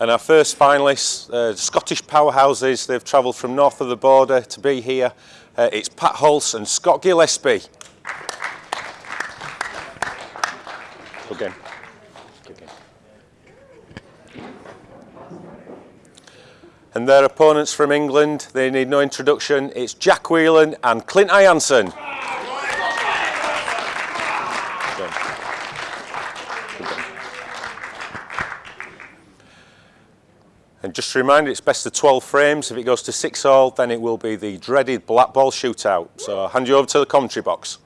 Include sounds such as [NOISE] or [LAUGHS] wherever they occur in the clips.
And our first finalists, uh, Scottish powerhouses, they've travelled from north of the border to be here. Uh, it's Pat Hulse and Scott Gillespie. Good game. Good game. And their opponents from England, they need no introduction. It's Jack Whelan and Clint Ianson. And just to remind you, it's best of 12 frames. If it goes to 6 all, then it will be the dreaded black ball shootout. So I'll hand you over to the commentary box.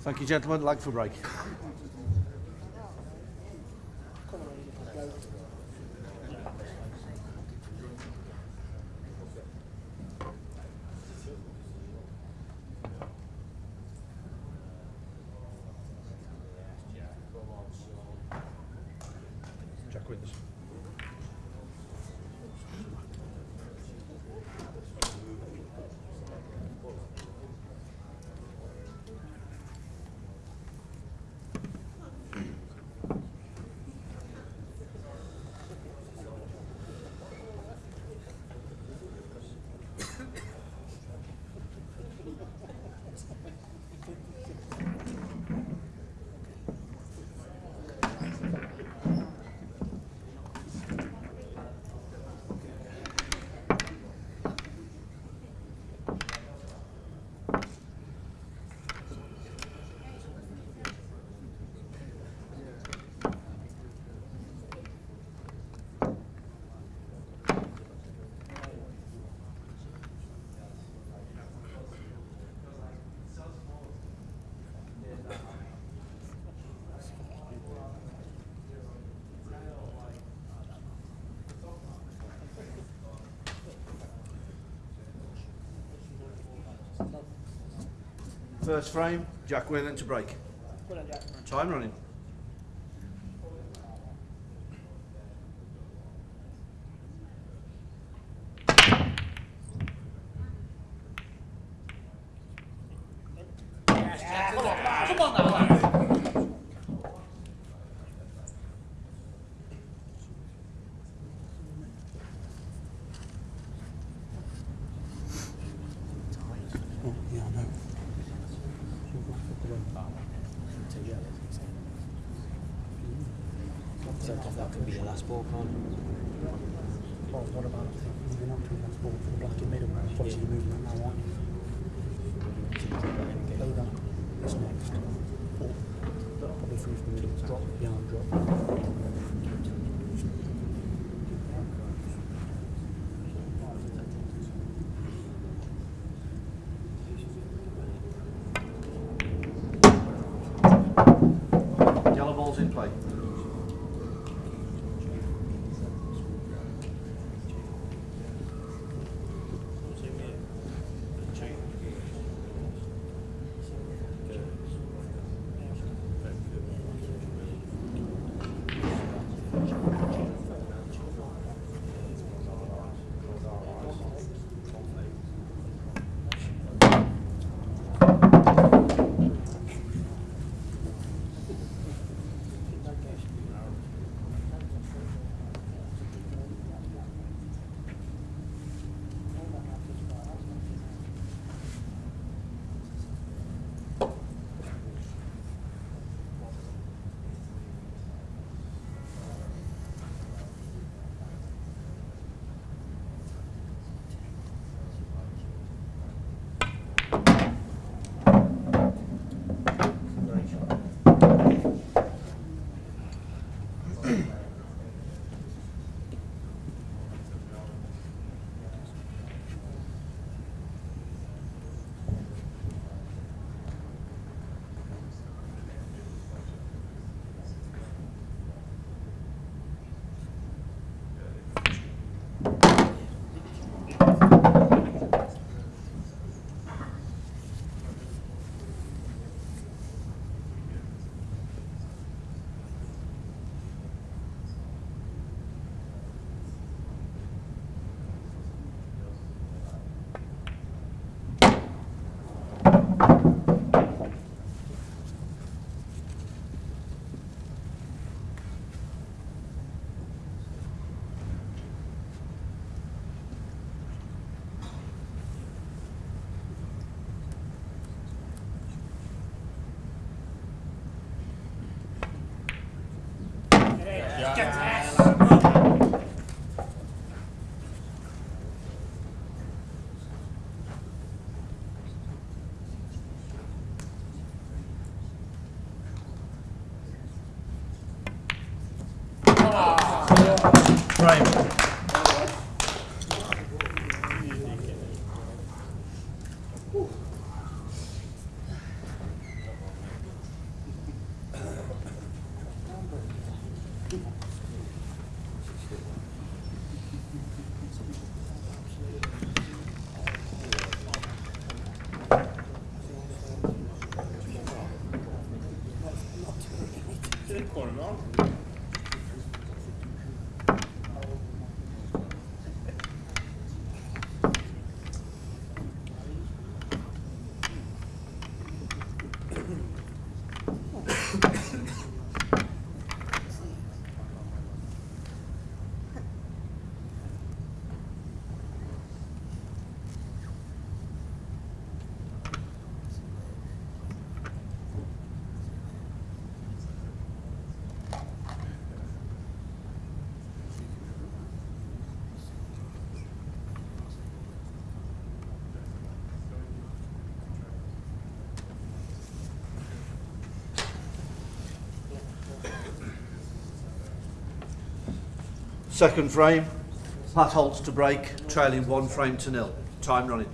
Thank you, gentlemen. Lag for break. First frame, Jack Whelan to break. Time running. What about uh, moving on to the next ball for the black in middle? Obviously, you're moving that now, you? Low down. Next. Probably through from the middle. Drop. Behind drop. qu'on le mange. Second frame. Pat Holtz to break, trailing one frame to nil. Time running.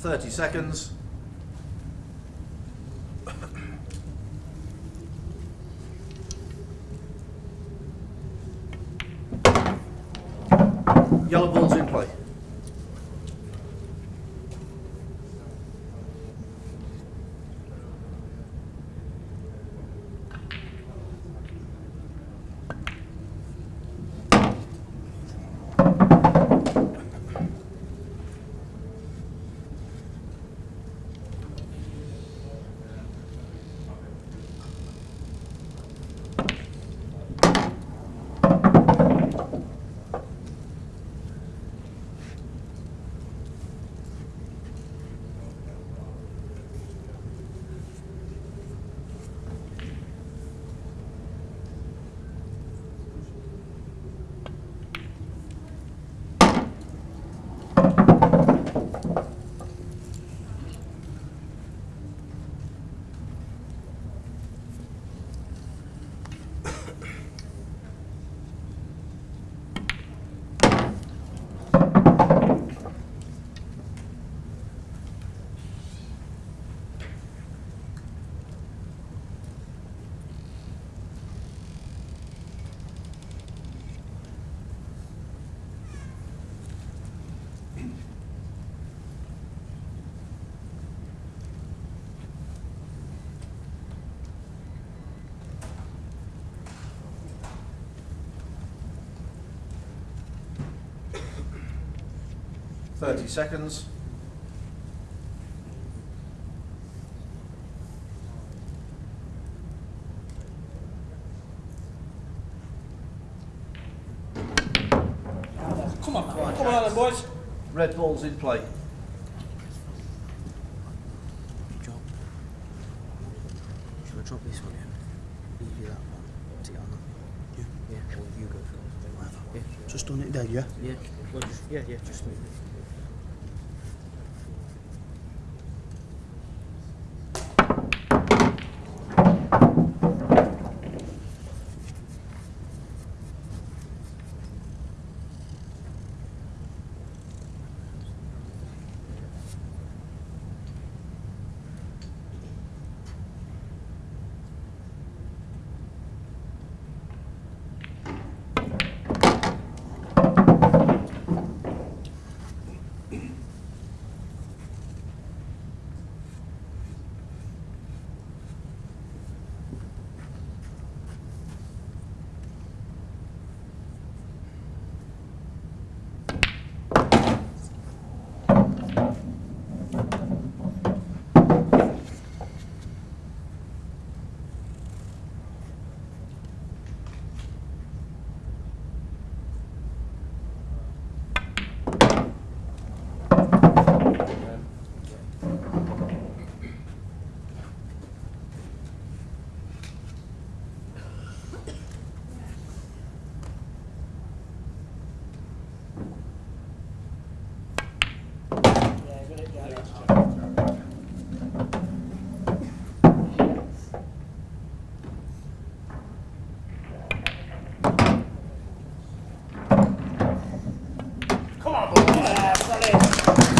Thirty seconds. 30 seconds. Come on, right. come on, then, boys. Red ball's in play. Drop. Should I drop this one in? Leave you that one. Is it on that? Yeah. Yeah, or you go for it. Whatever. Yeah. Just on it there, yeah? Yeah. Well, just, yeah, yeah, just move it.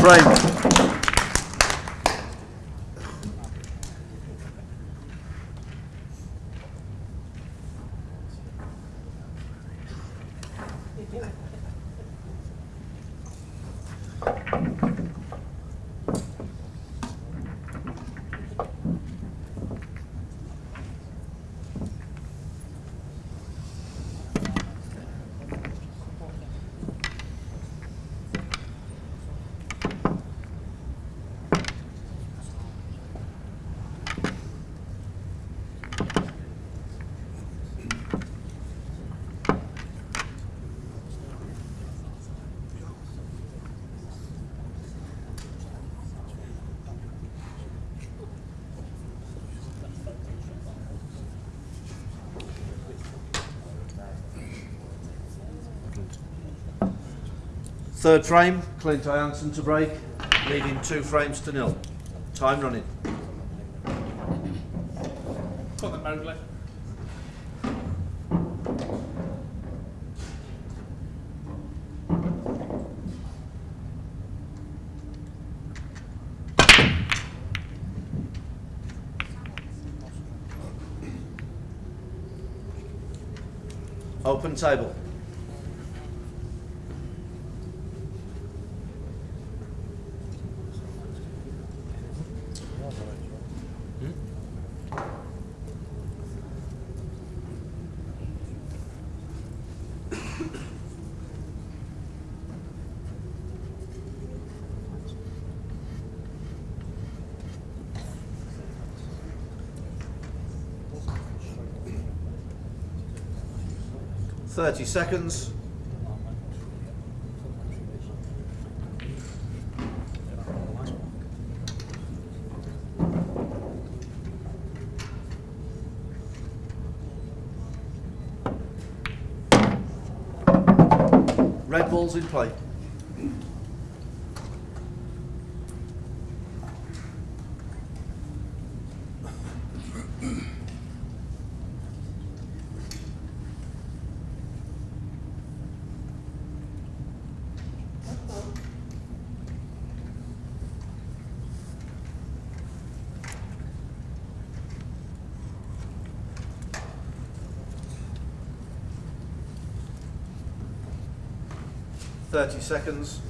Frame. Third frame, Clint Ianson to break, leading two frames to nil. Time running. Got the Mowgli. Open table. Thirty seconds. Red balls in play. Thirty seconds.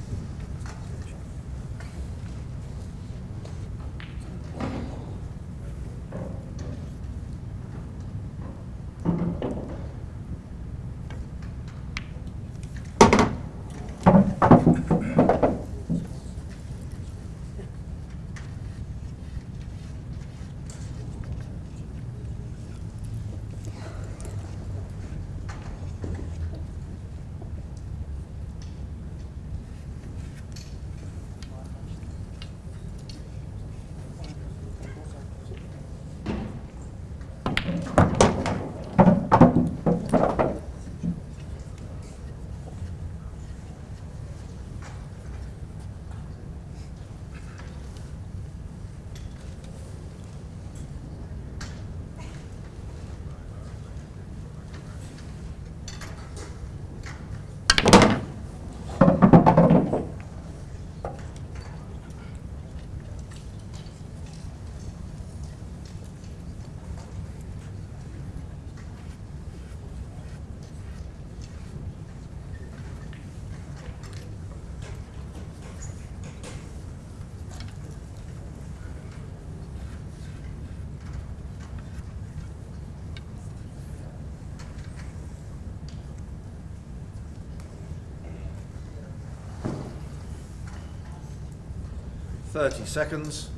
Thirty seconds.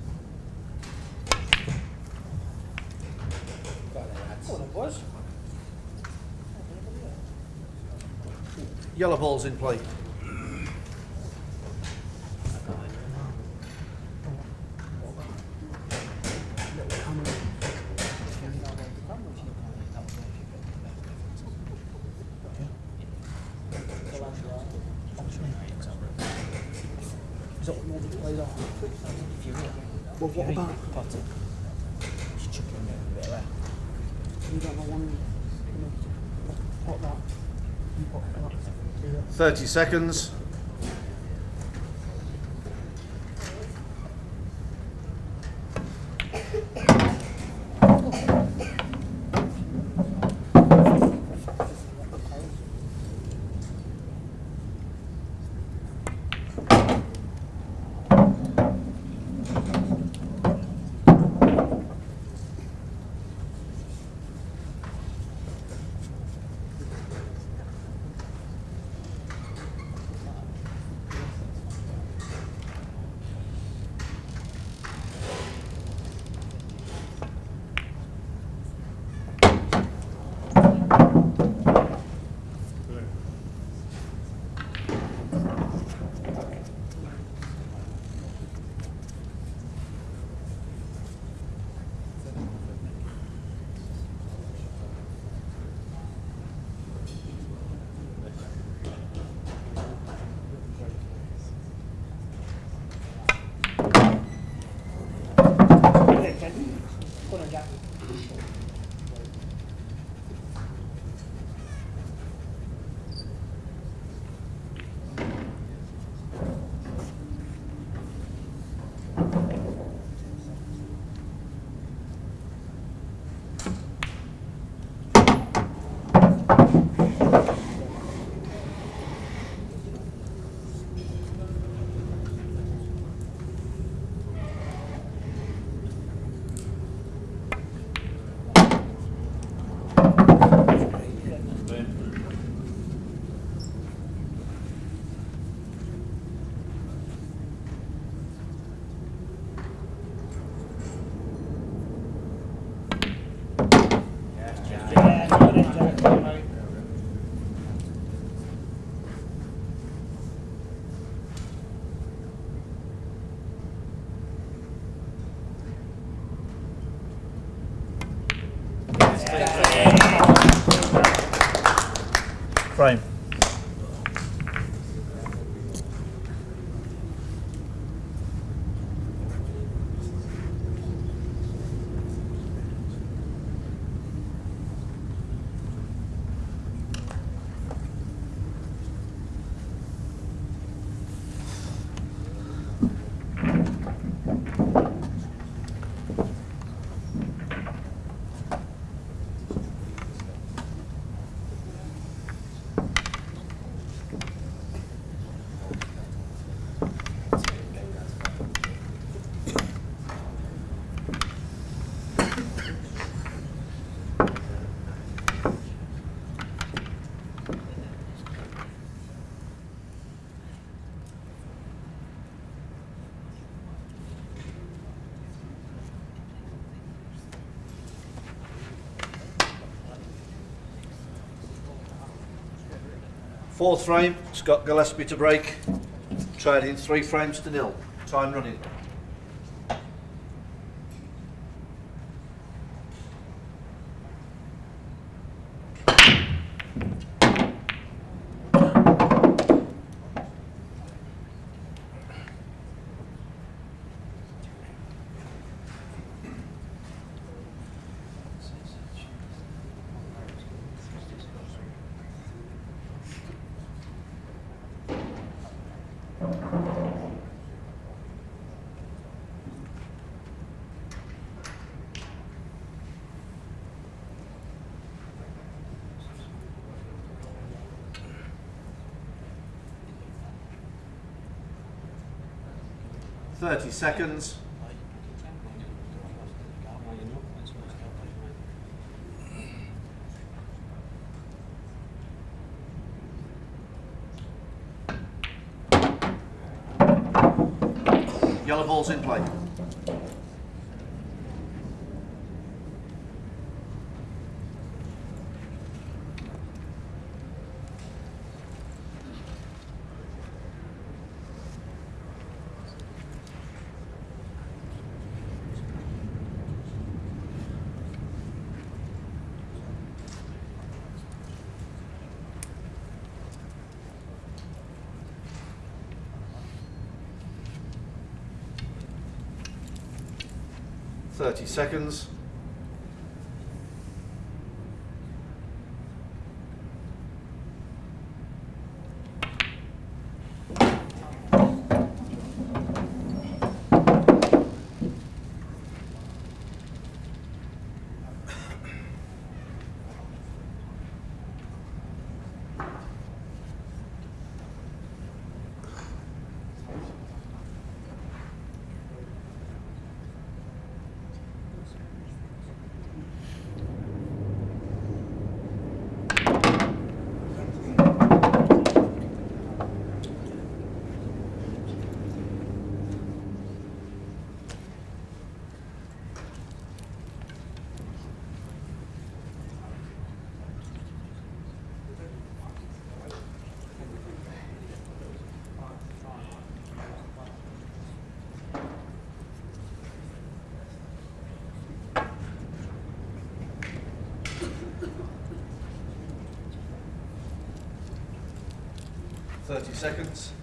Yellow balls in play. 30 seconds. Fourth frame, Scott Gillespie to break. Trading three frames to nil. Time running. Thirty seconds. Yellow ball's in play. Thirty seconds. Thirty seconds.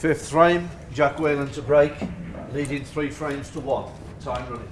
Fifth frame, Jack Whelan to break, leading three frames to one. Time running.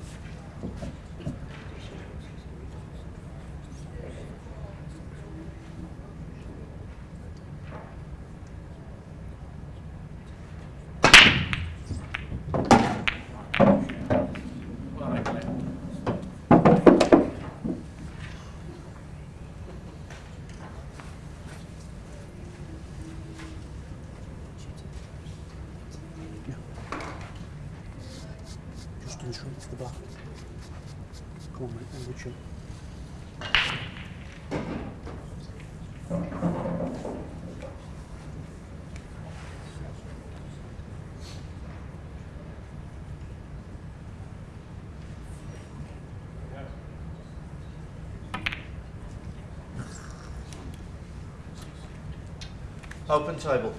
Open table.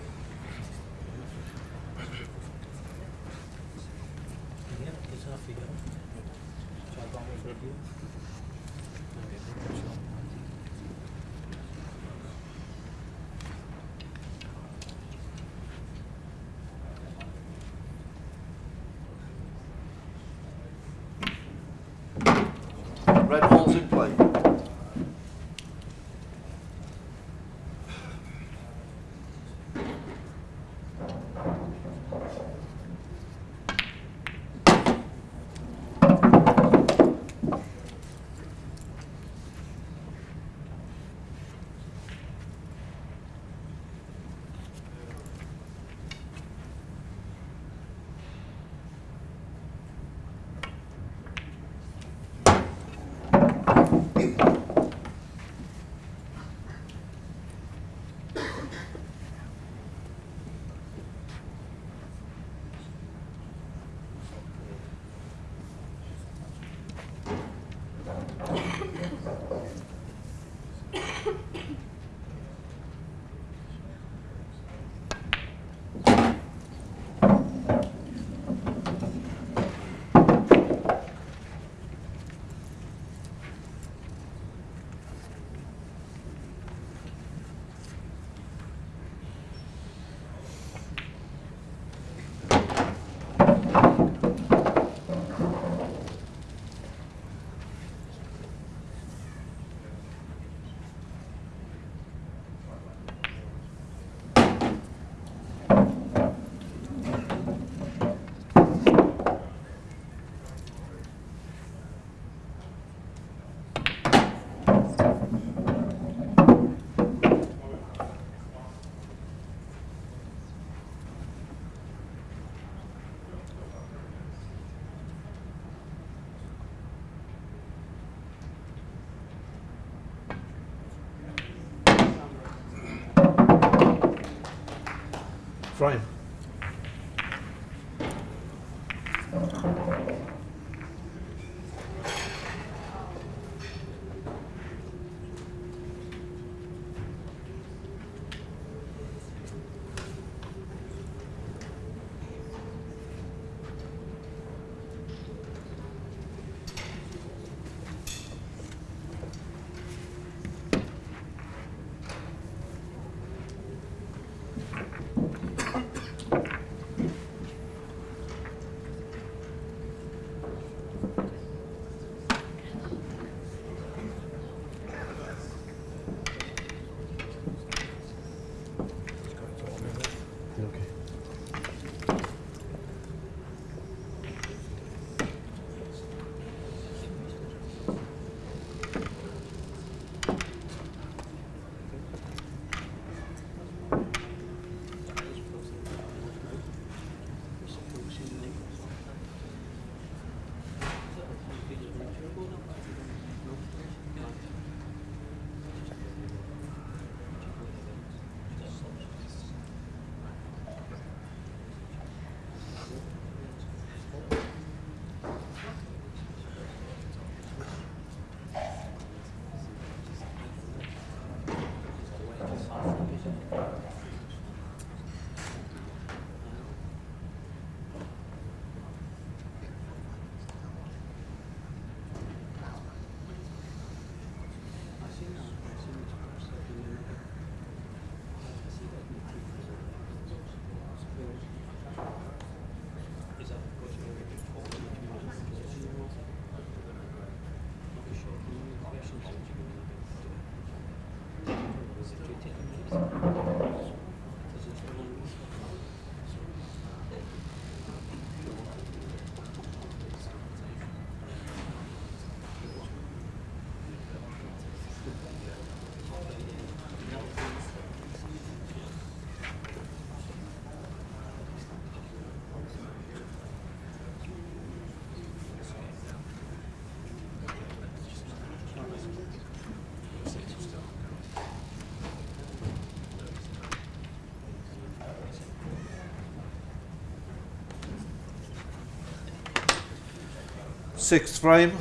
Sixth frame,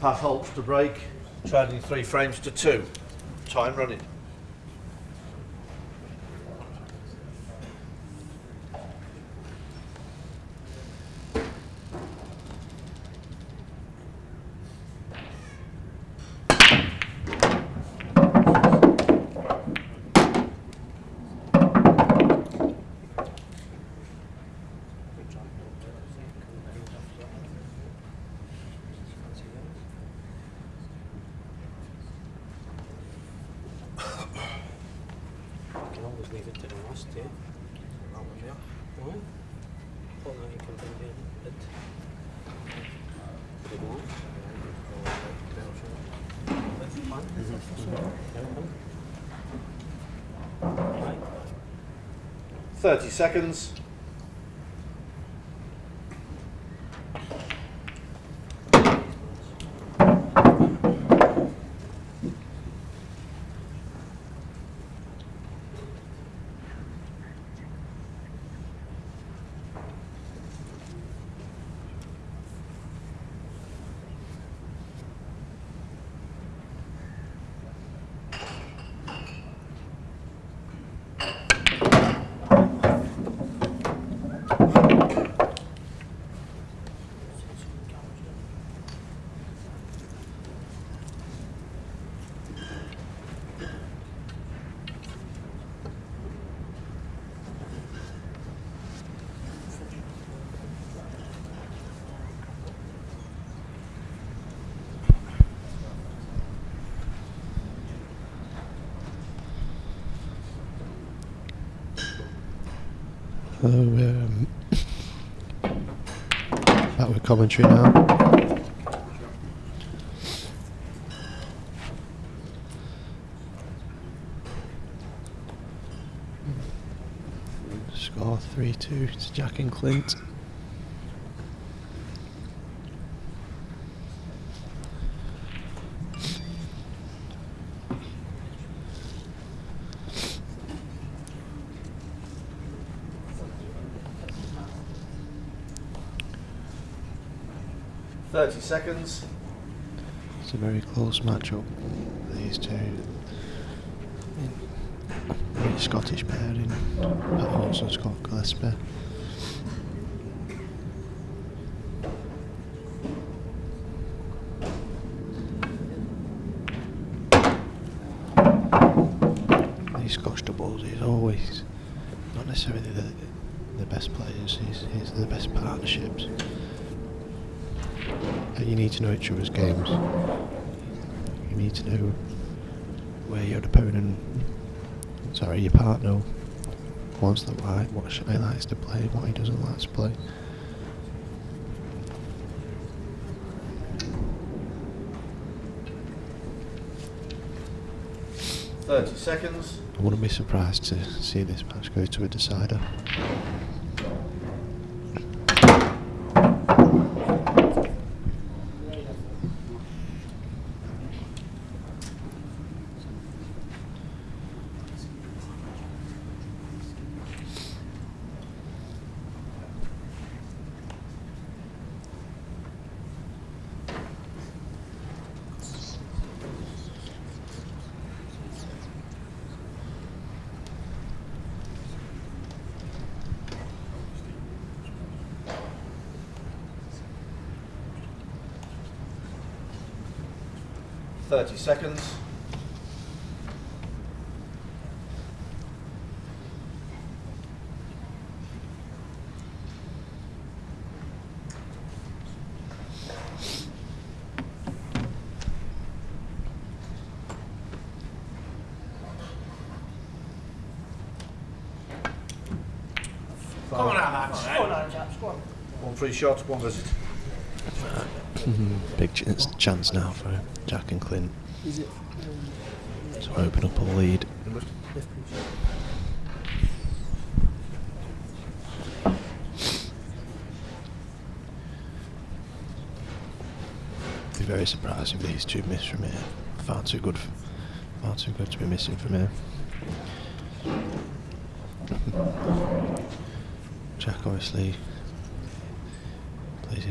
Pat Holtz to break, trading three frames to two. Time running. You can always leave it to the last, yeah. Right? But now you can bring in it. Big one. That's fine. Open. Right. 30 seconds. Hello, um, commentary now. Score 3 2 to Jack and Clint. Thirty seconds. It's a very close matchup, these two. Scottish pairing. Pat and Scott Gillespie. These Scotch doubles, he's always not necessarily the, the best players, he's, he's the best partnerships. Uh, You need to know each other's games. You need to know where your opponent, sorry, your partner wants the white, what he likes to play, what he doesn't like to play. Thirty seconds. I wouldn't be surprised to see this match go to a decider. Thirty seconds. Come on out, lads. Go on, now, chaps, go on. Free shot, one visit. Big ch- chance now for Jack and Clint Is it to open up a lead. Be very surprised if these two miss from here. Far too good, far too good to be missing from here. Jack obviously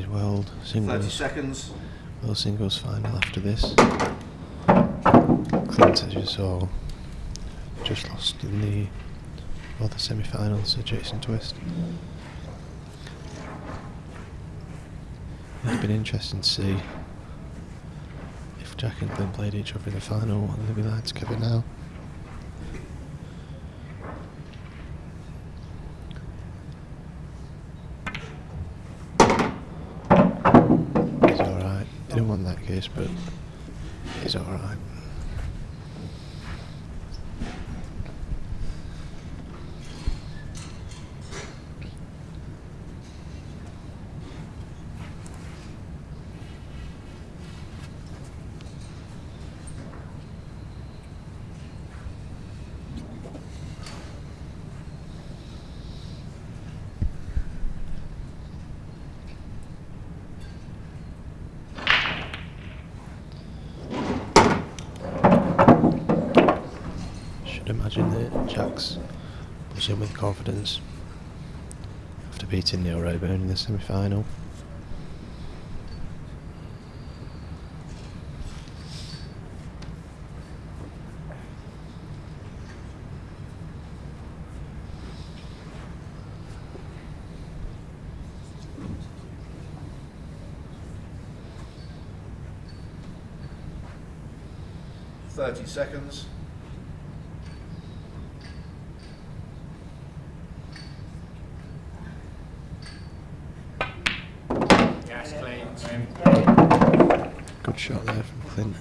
his world singles. seconds. World Singles Final after this. Clint, as you saw, just lost in the other semi-finals to Jason Twist. It'd been interesting to see if Jack and Clint played each other in the final, what they'd be like together now. He's alright. Didn't want that case, but he's alright. Should that Jack's buzzing with confidence after beating Neil Rayburn in the semi final. Thirty seconds. Yes, clean. clean. Good shot there from Clint.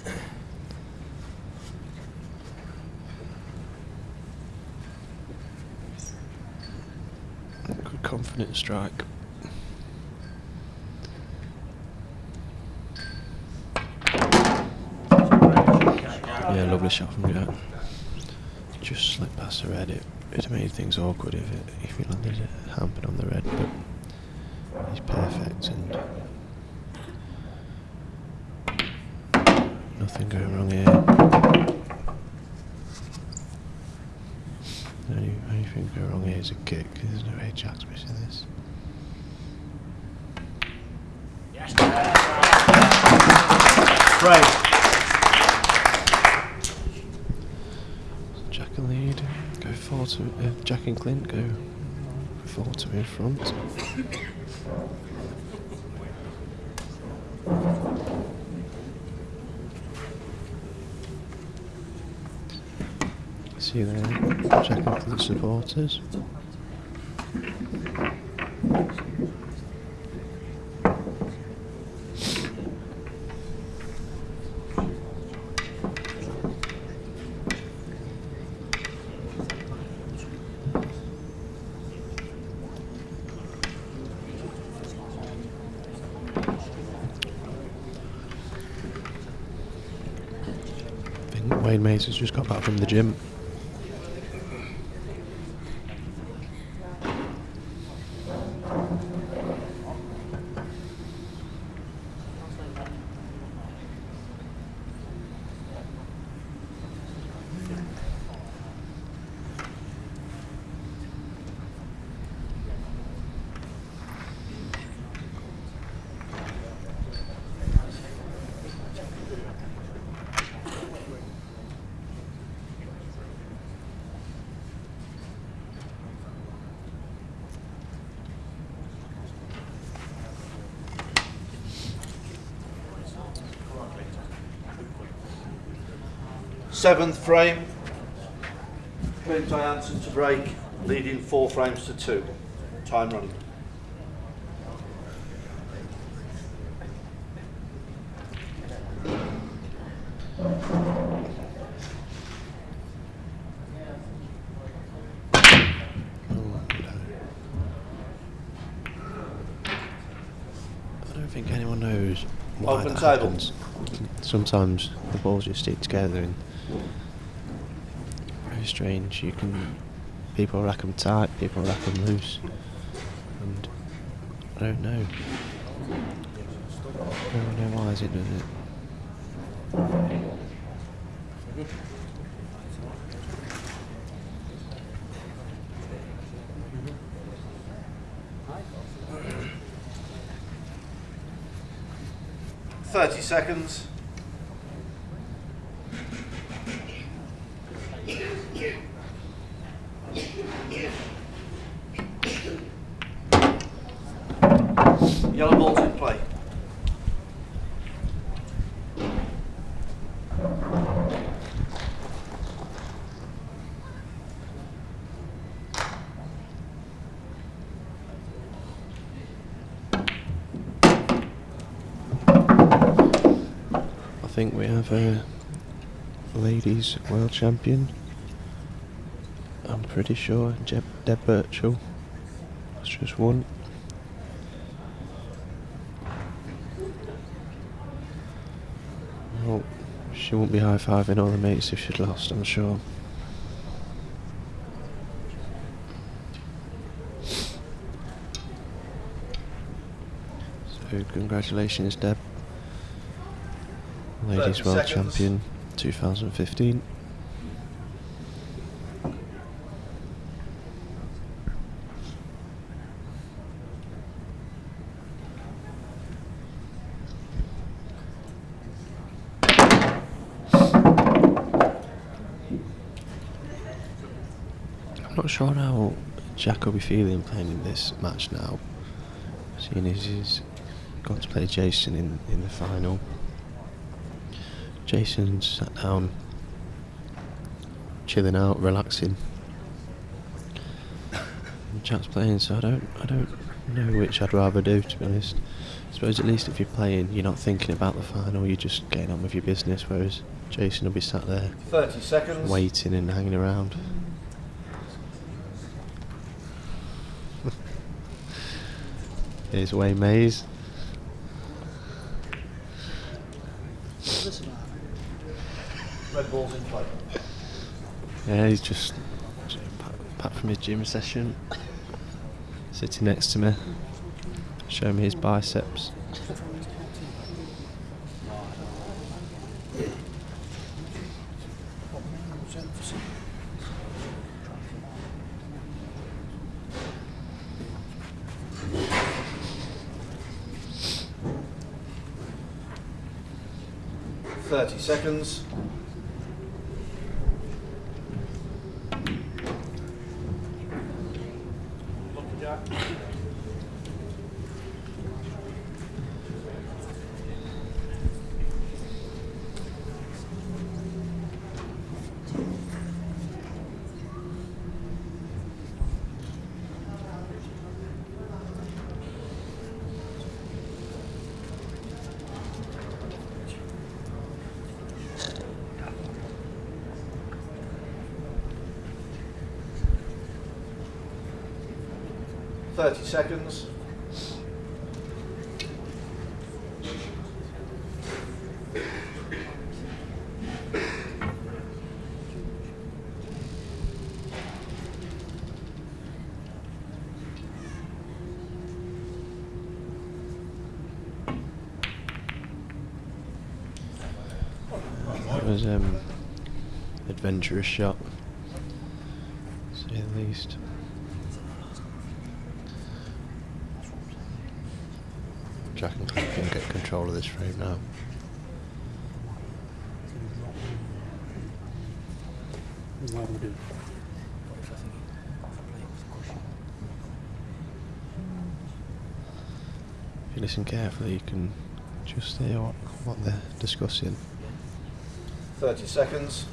Confident strike. Yeah, lovely shot from Jack. Just slipped past the red. It it made things awkward if it if he landed it hampered on the red, but he's perfect and nothing going wrong here. The only thing going wrong here is a kick. There's no Jack's missing this. Frame. Jack and lead. Go four to uh, Jack and Clint go four to in front. See you there, Jack the supporters. Wayne Mace has just got back from the gym. Seventh frame. Clint Jansen to break, leading four frames to two. Time running. I don't think anyone knows Open that table. happens. Sometimes the balls just stick together and strange. You can people rack them tight, people rack them loose, and I don't know. I don't know why is it does it. 30 seconds. Yellow ball's in play. I think we have a world champion. I'm pretty sure Jeb, Deb Birchall has just won. Well, oh, she won't be high fiving all the mates if she'd lost, I'm sure. So, congratulations, Deb. Ladies World seconds. Champion 2015. I'm not sure how Jack will be feeling playing in this match now, seeing as he's got to play Jason in, in the final. Jason sat um, down, chilling out, relaxing. Jack's playing, so I don't, I don't know which I'd rather do. To be honest, I suppose at least if you're playing, you're not thinking about the final. You're just getting on with your business. Whereas Jason will be sat there 30 seconds. waiting and hanging around. [LAUGHS] Here's Wayne Mays. Red ball's in play. Yeah, he's just, back from his gym session, sitting next to me, showing me his biceps. Thirty seconds. Thirty seconds. It was um, adventurous shot, to say the least. Jack and Cliff can get control of this frame now. If you listen carefully, you can just hear what, what they're discussing. Thirty seconds.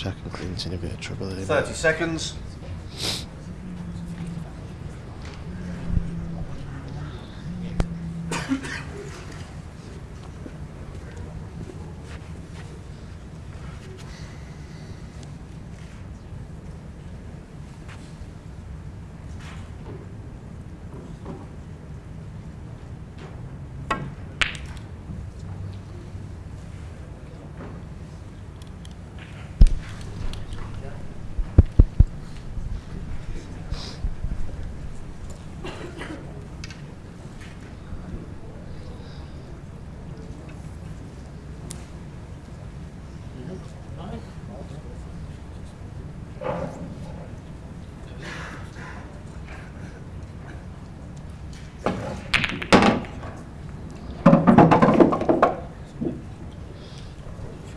Jack and Clint's in a bit of trouble here. 30 seconds.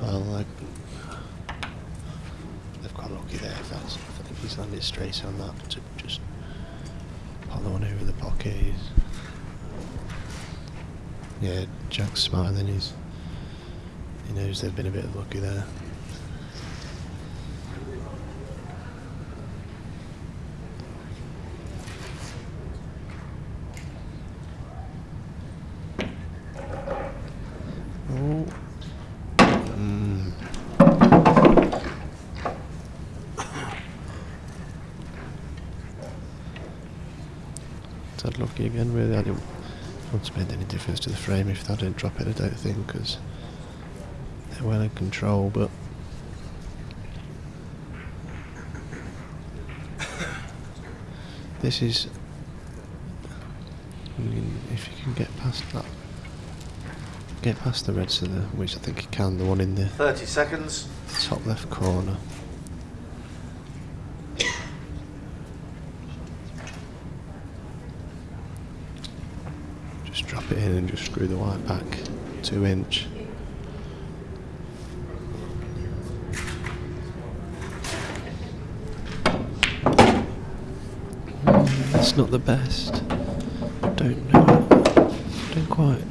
Well, like, they've got lucky there. If that's, I think he's landed straight on that to just pop the one over the pocket. He's, yeah, Jack's smiling. He's knows they've been a bit lucky there. Oh. Mm. Lucky again, really. I didn't to make any difference to the frame if they didn't drop it, I don't think, because in control, but. This is. I mean, if you can get past that get past the red cylinder, which I think you can, the one in the 30 seconds. top left corner. Just drop it in and just screw the white back two inch. Not the best. Don't know. Don't quite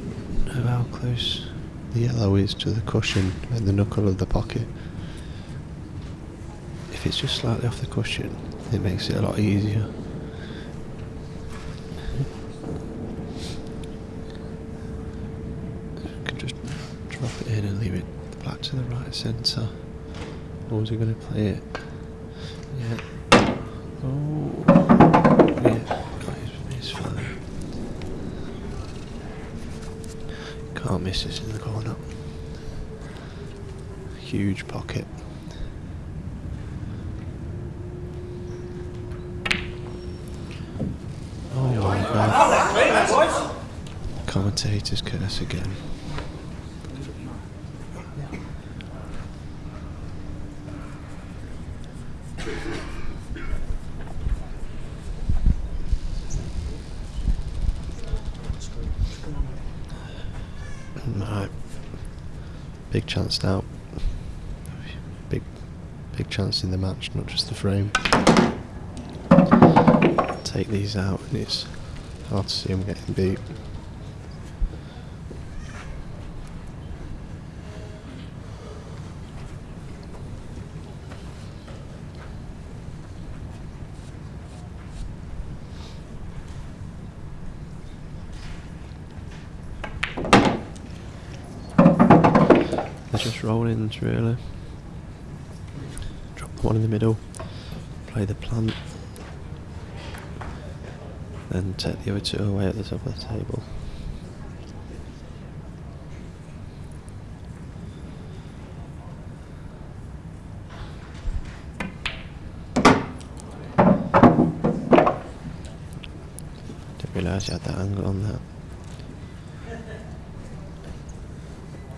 know how close the yellow is to the cushion and the knuckle of the pocket. If it's just slightly off the cushion, it makes it a lot easier. Can just drop it in and leave it back to the right centre. Or was he going to play it? Yeah. Oh. Yeah, got his, his feather. Can't miss this in the corner. Huge pocket. Oh my god. Commentator's curse again. Right. Big chance now. Big, big chance in the match, not just the frame. Take these out, and it's hard to see him getting beat. They're just roll-ins really. Drop the one in the middle, play the plant, then take the other two away at the top of the table. Realise you had that angle on that.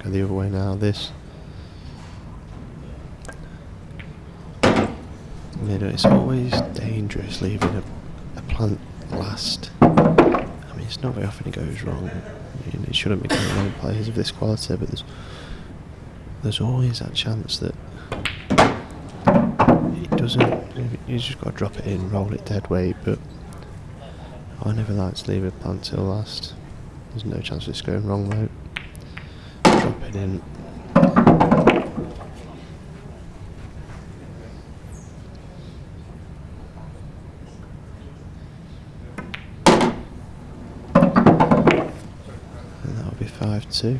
Go the other way now, this. You know, it's always dangerous leaving a, a plant last. I mean, it's not very often it goes wrong. I mean, it shouldn't be going wrong players of this quality, but there's there's always that chance that it doesn't. You just got to drop it in, roll it dead weight. But I never like to leave a plant till last. There's no chance of this going wrong though. Drop it in. Five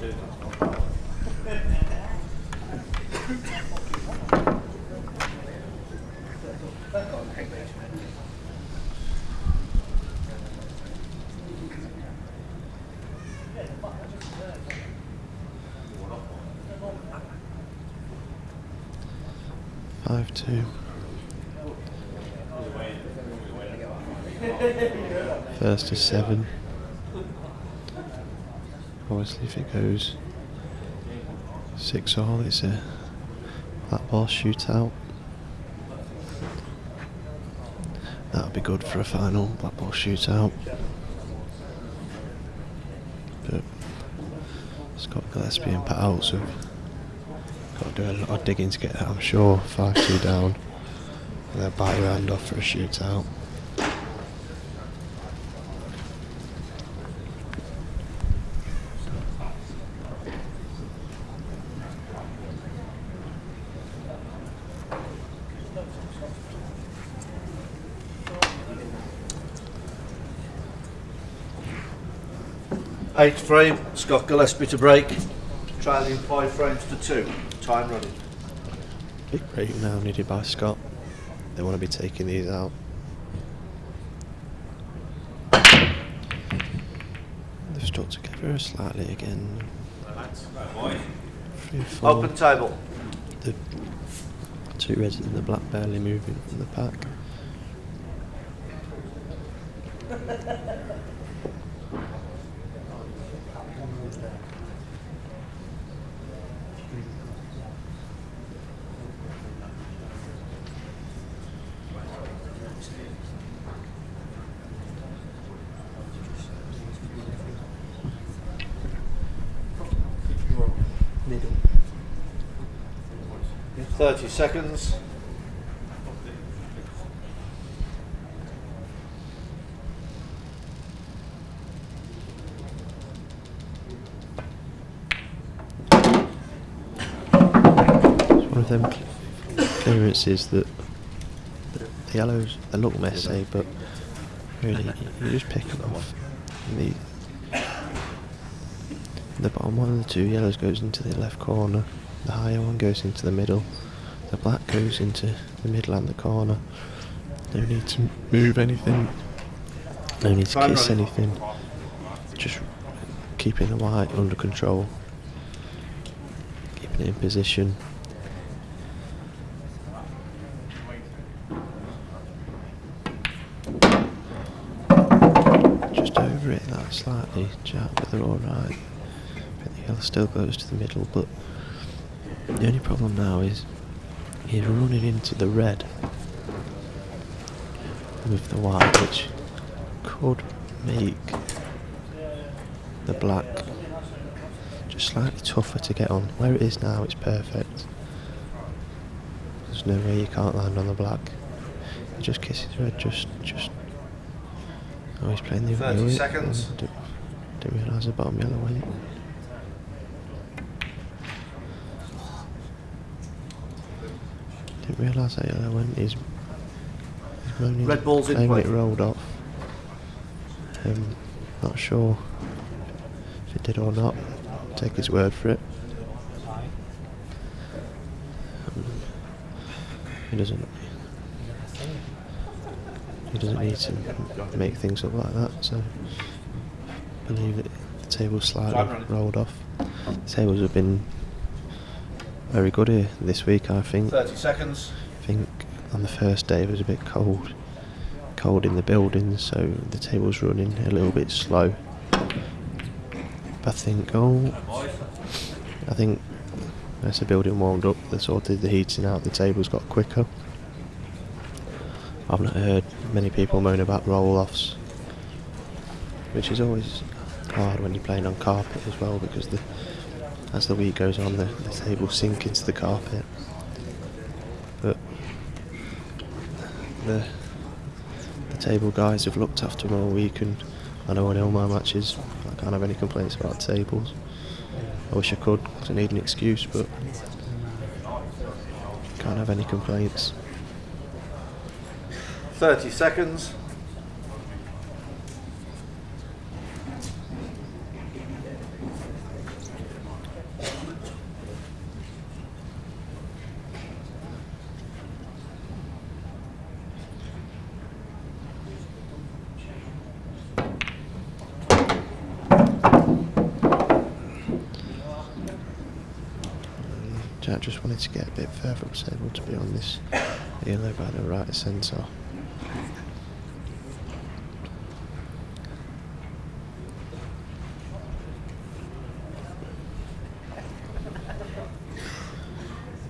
two. Five two. First is seven. Obviously, if it goes six all, it's a that ball shootout. That'll be good for a final black ball shootout. But Scott Gillespie and Pat Oates have got to do a lot of digging to get that, I'm sure. 5 2 down. And they'll your hand off for a shootout. Eighth frame, Scott Gillespie to break. Trailing five frames to two. Time running. Big break now needed by Scott. They want to be taking these out. They've stuck together slightly again. Three, four. Open table. The two reds and the black barely moving from the pack. Middle. 30 seconds. It's one of them cl- clearances that the yellows they look messy, eh, but really you just pick them off. The the bottom one of the two yellows goes into the left corner. The higher one goes into the middle. The black goes into the middle and the corner. No need to move anything. No need to kiss anything. Just keeping the white under control. Keeping it in position. Just over it that slightly, Jack, but they're alright. But the yellow still goes to the middle, but the only problem now is he's running into the red with the white, which could make the black just slightly tougher to get on. Where it is now, it's perfect. There's no way you can't land on the black. He just kisses red, just, just. Oh, he's playing the 30 yellow. seconds. Didn't, didn't realise the bottom yellow went. Didn't realise that yellow went. He's, he's moaning, Red ball's in play. it rolled off. Um, not sure if it did or not. Take his word for it. Aye. He doesn't. He doesn't need to make things up like that. So, I believe that the table's slightly rolled off. The tables have been very good here this week. I think. 30 seconds. I think on the first day it was a bit cold, cold in the building, so the table's running a little bit slow. But I think, oh, I think as the building warmed up, they sorted the heating out the tables got quicker. I've not heard many people moan about roll-offs, which is always hard when you're playing on carpet as well because the as the week goes on, the, the tables sink into the carpet. But the the table guys have looked after them all week, and I know on all my matches I can't have any complaints about tables. I wish I could, 'cause I need an excuse, but can't have any complaints. 30 seconds. Wanted to get a bit further table to be on this yellow by the right centre.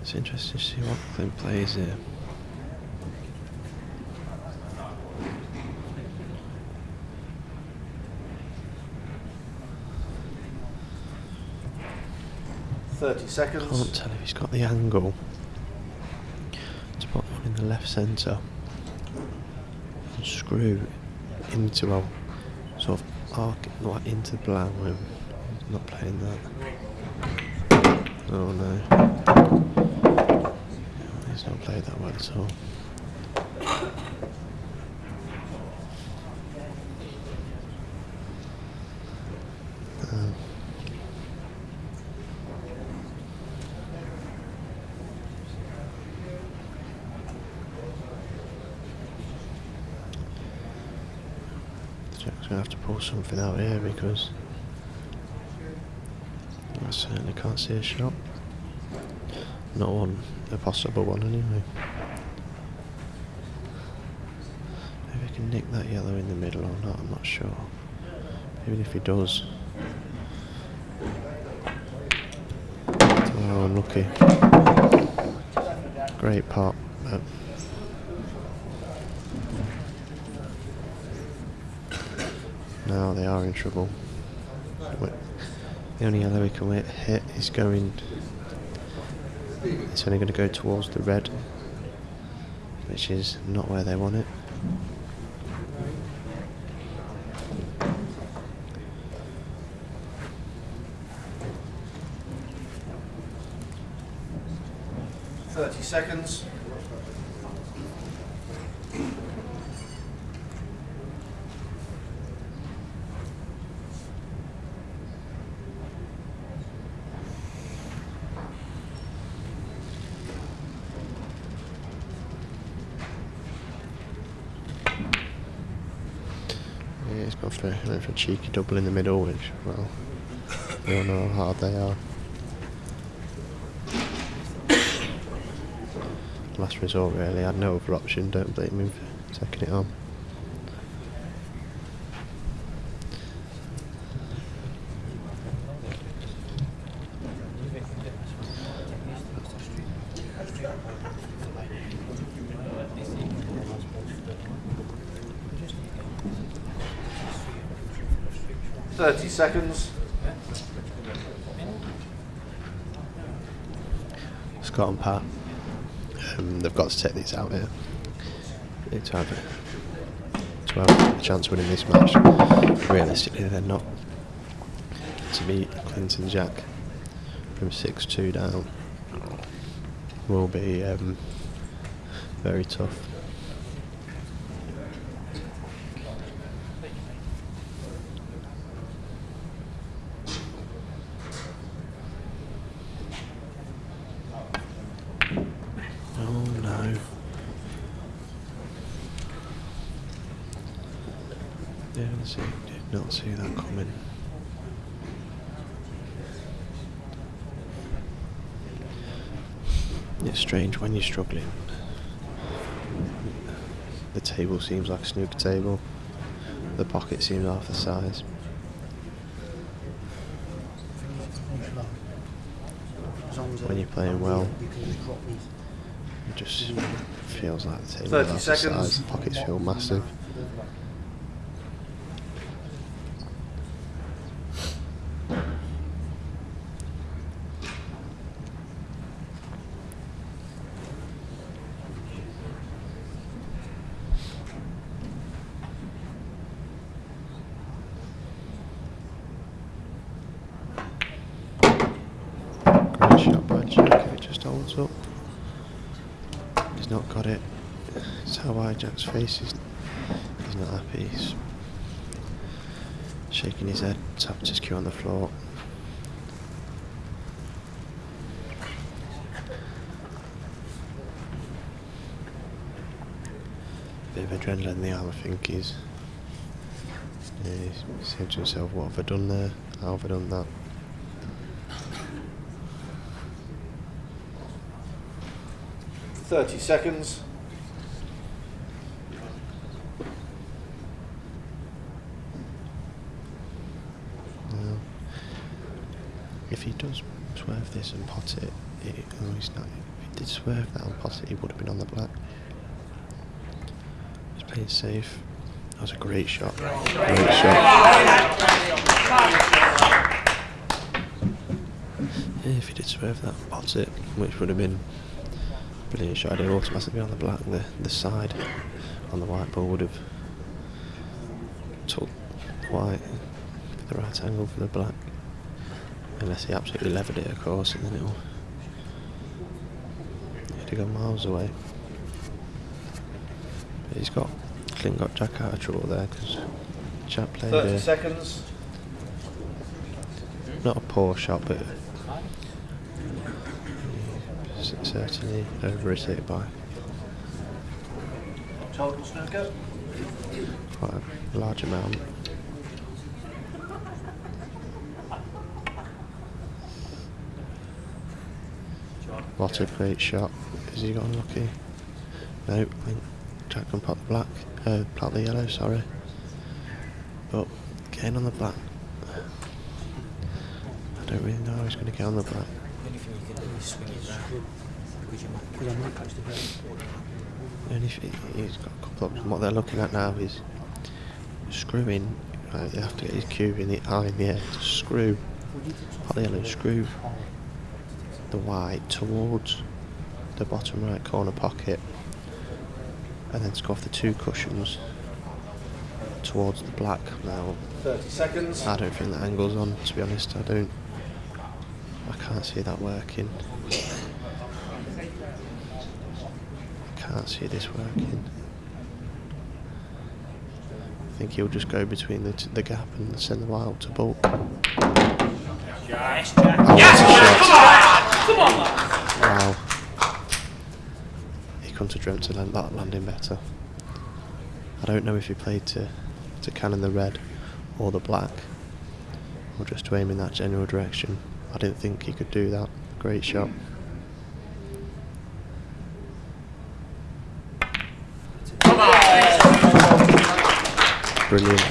It's interesting to see what Clint plays here. Thirty seconds. Can't tell if he's got the angle to put one in the left centre and screw into a sort of arc like into the black room. Not playing that. Oh no. He's not played that well at all. Um, To have to pull something out here because I certainly can't see a shot. Not one, a possible one anyway. Maybe he can nick that yellow in the middle or not, I'm not sure. Even if he does. Oh, unlucky. Great pot, but Now they are in trouble. Wait, The only yellow we can wi- hit is going. It's only going to go towards the red, which is not where they want it. Thirty seconds. Yeah, he's gone for, went for a cheeky double in the middle, which, well, we all know how hard they are. Last resort, really. I had no other option. Don't blame him for taking it on. Thirty seconds. Scott and Pat, um, they've got to take these out here. Need to have a, to have a chance of winning this match. Realistically, they're not. To beat Clinton Jack from 6 2 down will be um, very tough. Oh no. Yeah, see, did not see that coming. It's strange when you're struggling. The table seems like a snooker table. The pocket seems half the size. when you're playing well, it just feels like the table 30 half the size, the pockets feel massive. Great shot by Jack, it just holds up. He's not got it. It's how wide Jack's face is. He's not happy. He's shaking his head, tapped his cue on the floor. Bit of adrenaline in the arm, I think. He's, yeah, he's saying to himself, what have I done there? How have I done that? Thirty seconds. Now, if he does swerve this and pot it, it oh, he's not. If he did swerve that and pot it, he would have been on the black. He's playing safe. That was a great shot. Great shot. Yeah, if he did swerve that and pot it, which would have been brilliant shot, it'd automatically on the black. The the side on the white ball would have took white the right angle for the black. Unless he absolutely levered it, of course, and then it'll. It'd have gone miles away. But he's got. Clint got Jack out of trouble there because Jack played Thirty a, seconds. not a poor shot, but certainly over hit by Total snooker. quite a large amount. What a great shot. Has he got unlucky? No, I think Jack can pot the black. Uh, the yellow, sorry. But getting on the black. I don't really know how he's going to get on the black. The only he's got a couple of what they're looking at now is screwing. Right, you have to get his cube in the eye in the air to screw, the yellow, screw the white towards the bottom right corner pocket, and then scoff the two cushions towards the black. Now, Thirty seconds. I don't think the angle's on. To be honest, I don't. I can't see that working. I can't see this working. I think he'll just go between the, t- the gap and send the wild to baulk. Yes, Jack. Oh, Yes, that's a Jack. shot. Come on, come on, lad. Wow. He couldn't have dreamt to land that landing better. I don't know if he played to, to cannon the red or the black, or just to aim in that general direction. I didn't think he could do that. Great shot. Brilliant.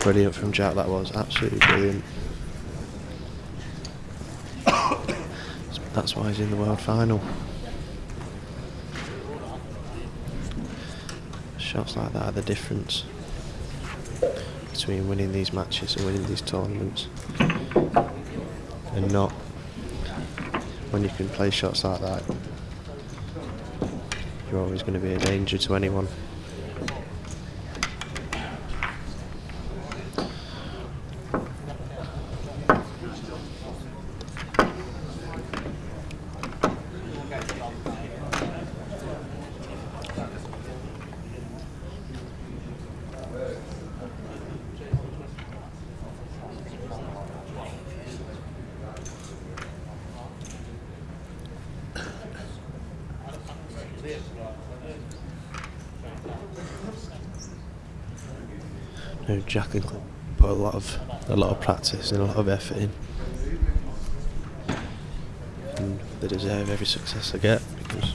Brilliant from Jack, that was absolutely brilliant. That's why he's in the world final. Shots like that are the difference between winning these matches and winning these tournaments. And not when you can play shots like that, you're always going to be a danger to anyone. No, Jack and Clint put a lot of a lot of practice and a lot of effort in, and they deserve every success they get because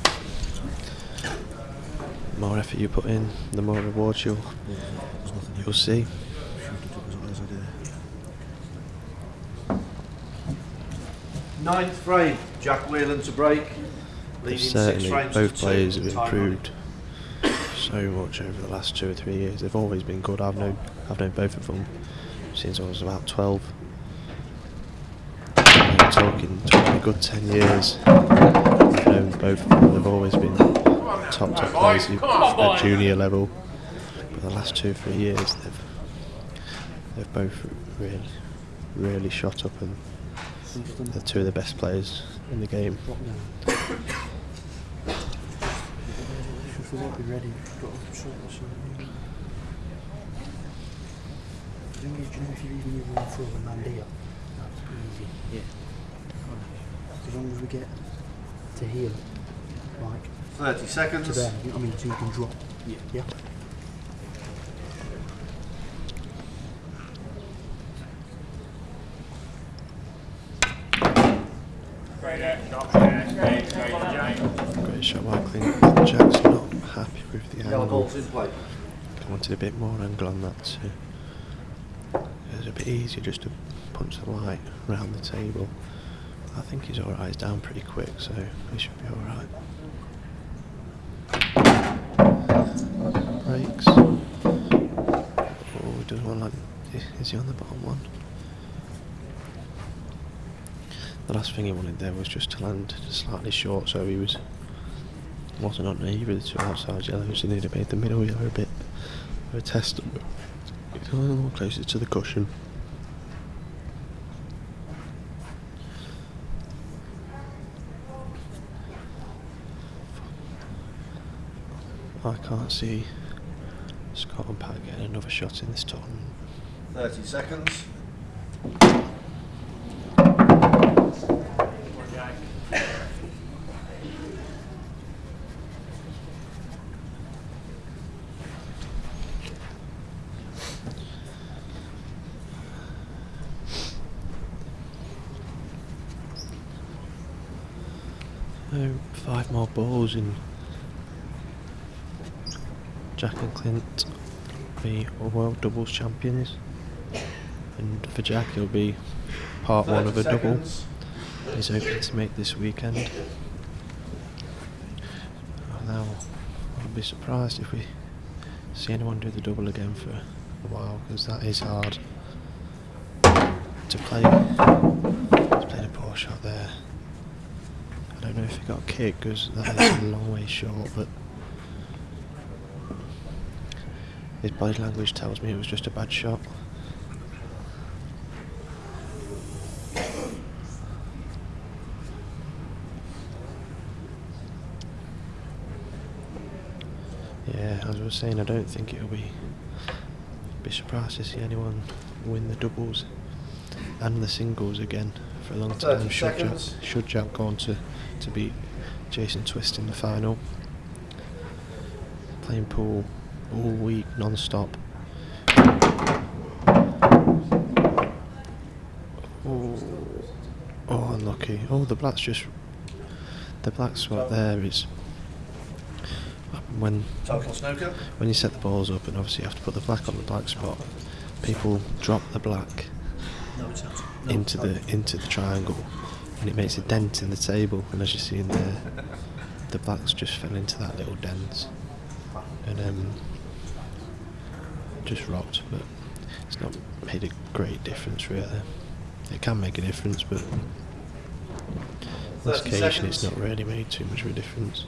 the more effort you put in, the more rewards you'll you'll see. Ninth frame, Jack Whelan to break, certainly both players have improved so much over the last two or three years. They've always been good. I've known I've known both of them since I was about twelve. I'm talking, talking a good ten years. I've known both of them. They've always been top top players at junior level. But the last two or three years, they've they've both really really shot up and they're two of the best players in the game. If we won't be ready, we've got to sort this out. The thing is, do you know if you're even using one throw and land here, that's easy. Yeah. As long as we get to here, like Thirty to seconds. there, you know what I mean, so you can drop. Yeah. Yeah. Great shot by Clint. Jack's not happy with the Yellow angle. balls in play. I wanted a bit more angle on that too. It was a bit easier just to punch the light around the table. I think he's alright, he's down pretty quick, so he should be alright. Breaks. Oh, doesn't want like. Is he on the bottom one? The last thing he wanted there was just to land slightly short, so he was wasn't on either of the two outside yellows, he'd have made the middle yellow a bit of a test. A little more closer to the cushion. I can't see Scott and Pat getting another shot in this tournament. Thirty seconds. Oh, five balls and Jack and Clint be world doubles champions. And for Jack, he'll be part one of a 30 double. He's hoping to make this weekend. Now, I'll be surprised if we see anyone do the double again for a while, because that is hard to play. He's played a poor shot there. I don't know if he got kicked, because that is a long way short, but his body language tells me it was just a bad shot. Yeah, as I was saying, I don't think it'll be be surprised to see anyone win the doubles and the singles again for a long time. Should Jack, should Jack go on to, to beat Jason Twist in the final. Playing pool all week non-stop. Oh, oh, unlucky. Oh, the black's just the black spot there is when when you set the balls up and obviously you have to put the black on the black spot, people drop the black into the into the triangle and it makes a dent in the table and as you see in there the blacks just fell into that little dent and um just rocked but it's not made a great difference really. It can make a difference but on this 30 occasion it's not really made too much of a difference.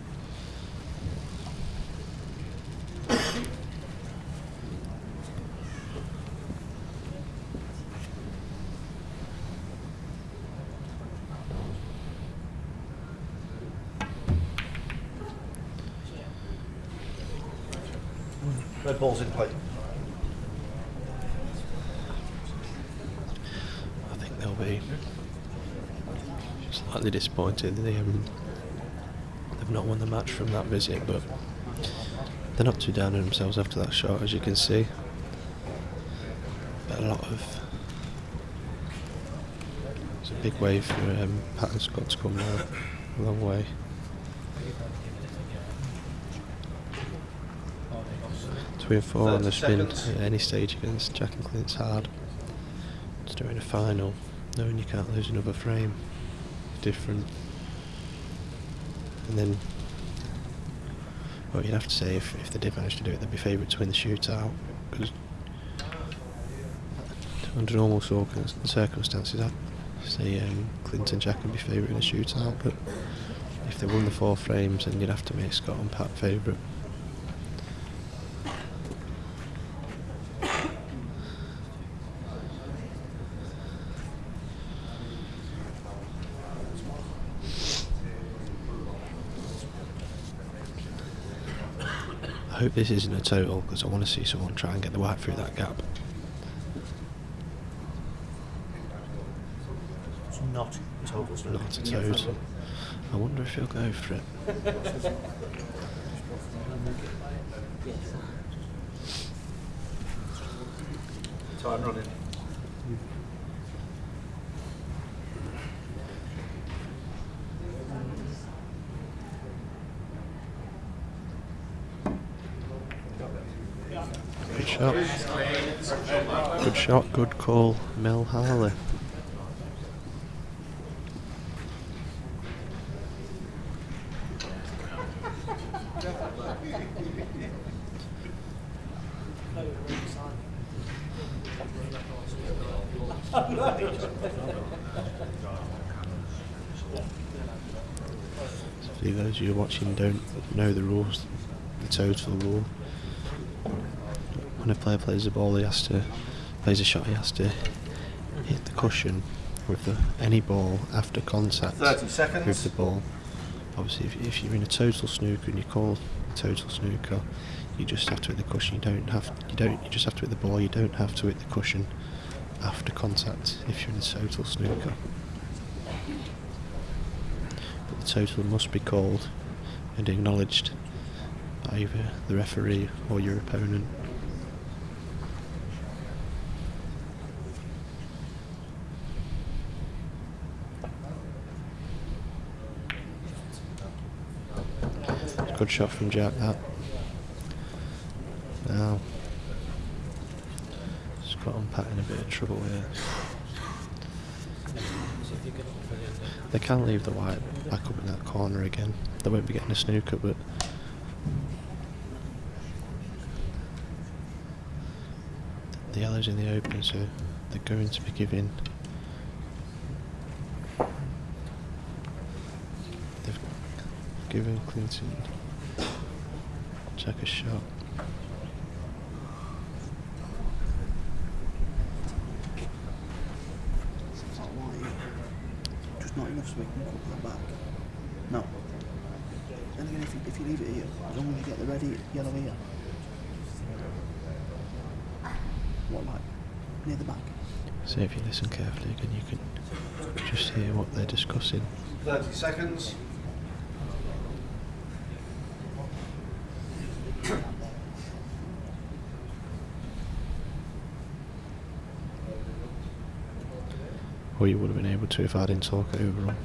Red balls in play. I think they'll be slightly disappointed. They um, they've not won the match from that visit, but they're not too down on themselves after that shot, as you can see. But a lot of it's a big wave for um, Pat and Scott to come now, a long way. And four on the 30 spin at any stage against Jack and Clint's hard. Just doing a final, knowing you can't lose another frame. different. And then, well, you'd have to say if, if they did manage to do it, they'd be favourite to win the shootout. Because under normal circum- circumstances, I'd say um, Clinton Jack would be favourite in a shootout. But if they won the four frames, then you'd have to make Scott and Pat favourite. I this isn't a total because I want to see someone try and get the white through that gap. It's not a total snooker. Not a toad. I wonder if he'll go for it. Time running. Good shot. Shot, call, Mel Harley. See those of you watching don't know the rules, the total rule. When a player plays the ball, he has to plays a shot. He has to hit the cushion with the, any ball after contact 30 with seconds. the ball. Obviously, if, if you're in a total snooker and you call a total snooker, you just have to hit the cushion. You don't have you don't you just have to hit the ball. You don't have to hit the cushion after contact if you're in a total snooker. But the total must be called and acknowledged by either the referee or your opponent. Good shot from Jack that. Now and Pat in a bit of trouble here. They can leave the white back up in that corner again. They won't be getting a snooker but the yellow's in the open so they're going to be giving they've given Clinton Jack a shot. It's not white. Just not enough so we can cut that back. No. And again, if you, if you leave it here, as long as you get the red here, yellow here. What, like, near the back? So if you listen carefully again you can just hear what they're discussing. 30 seconds. Or you would have been able to if I didn't talk over them.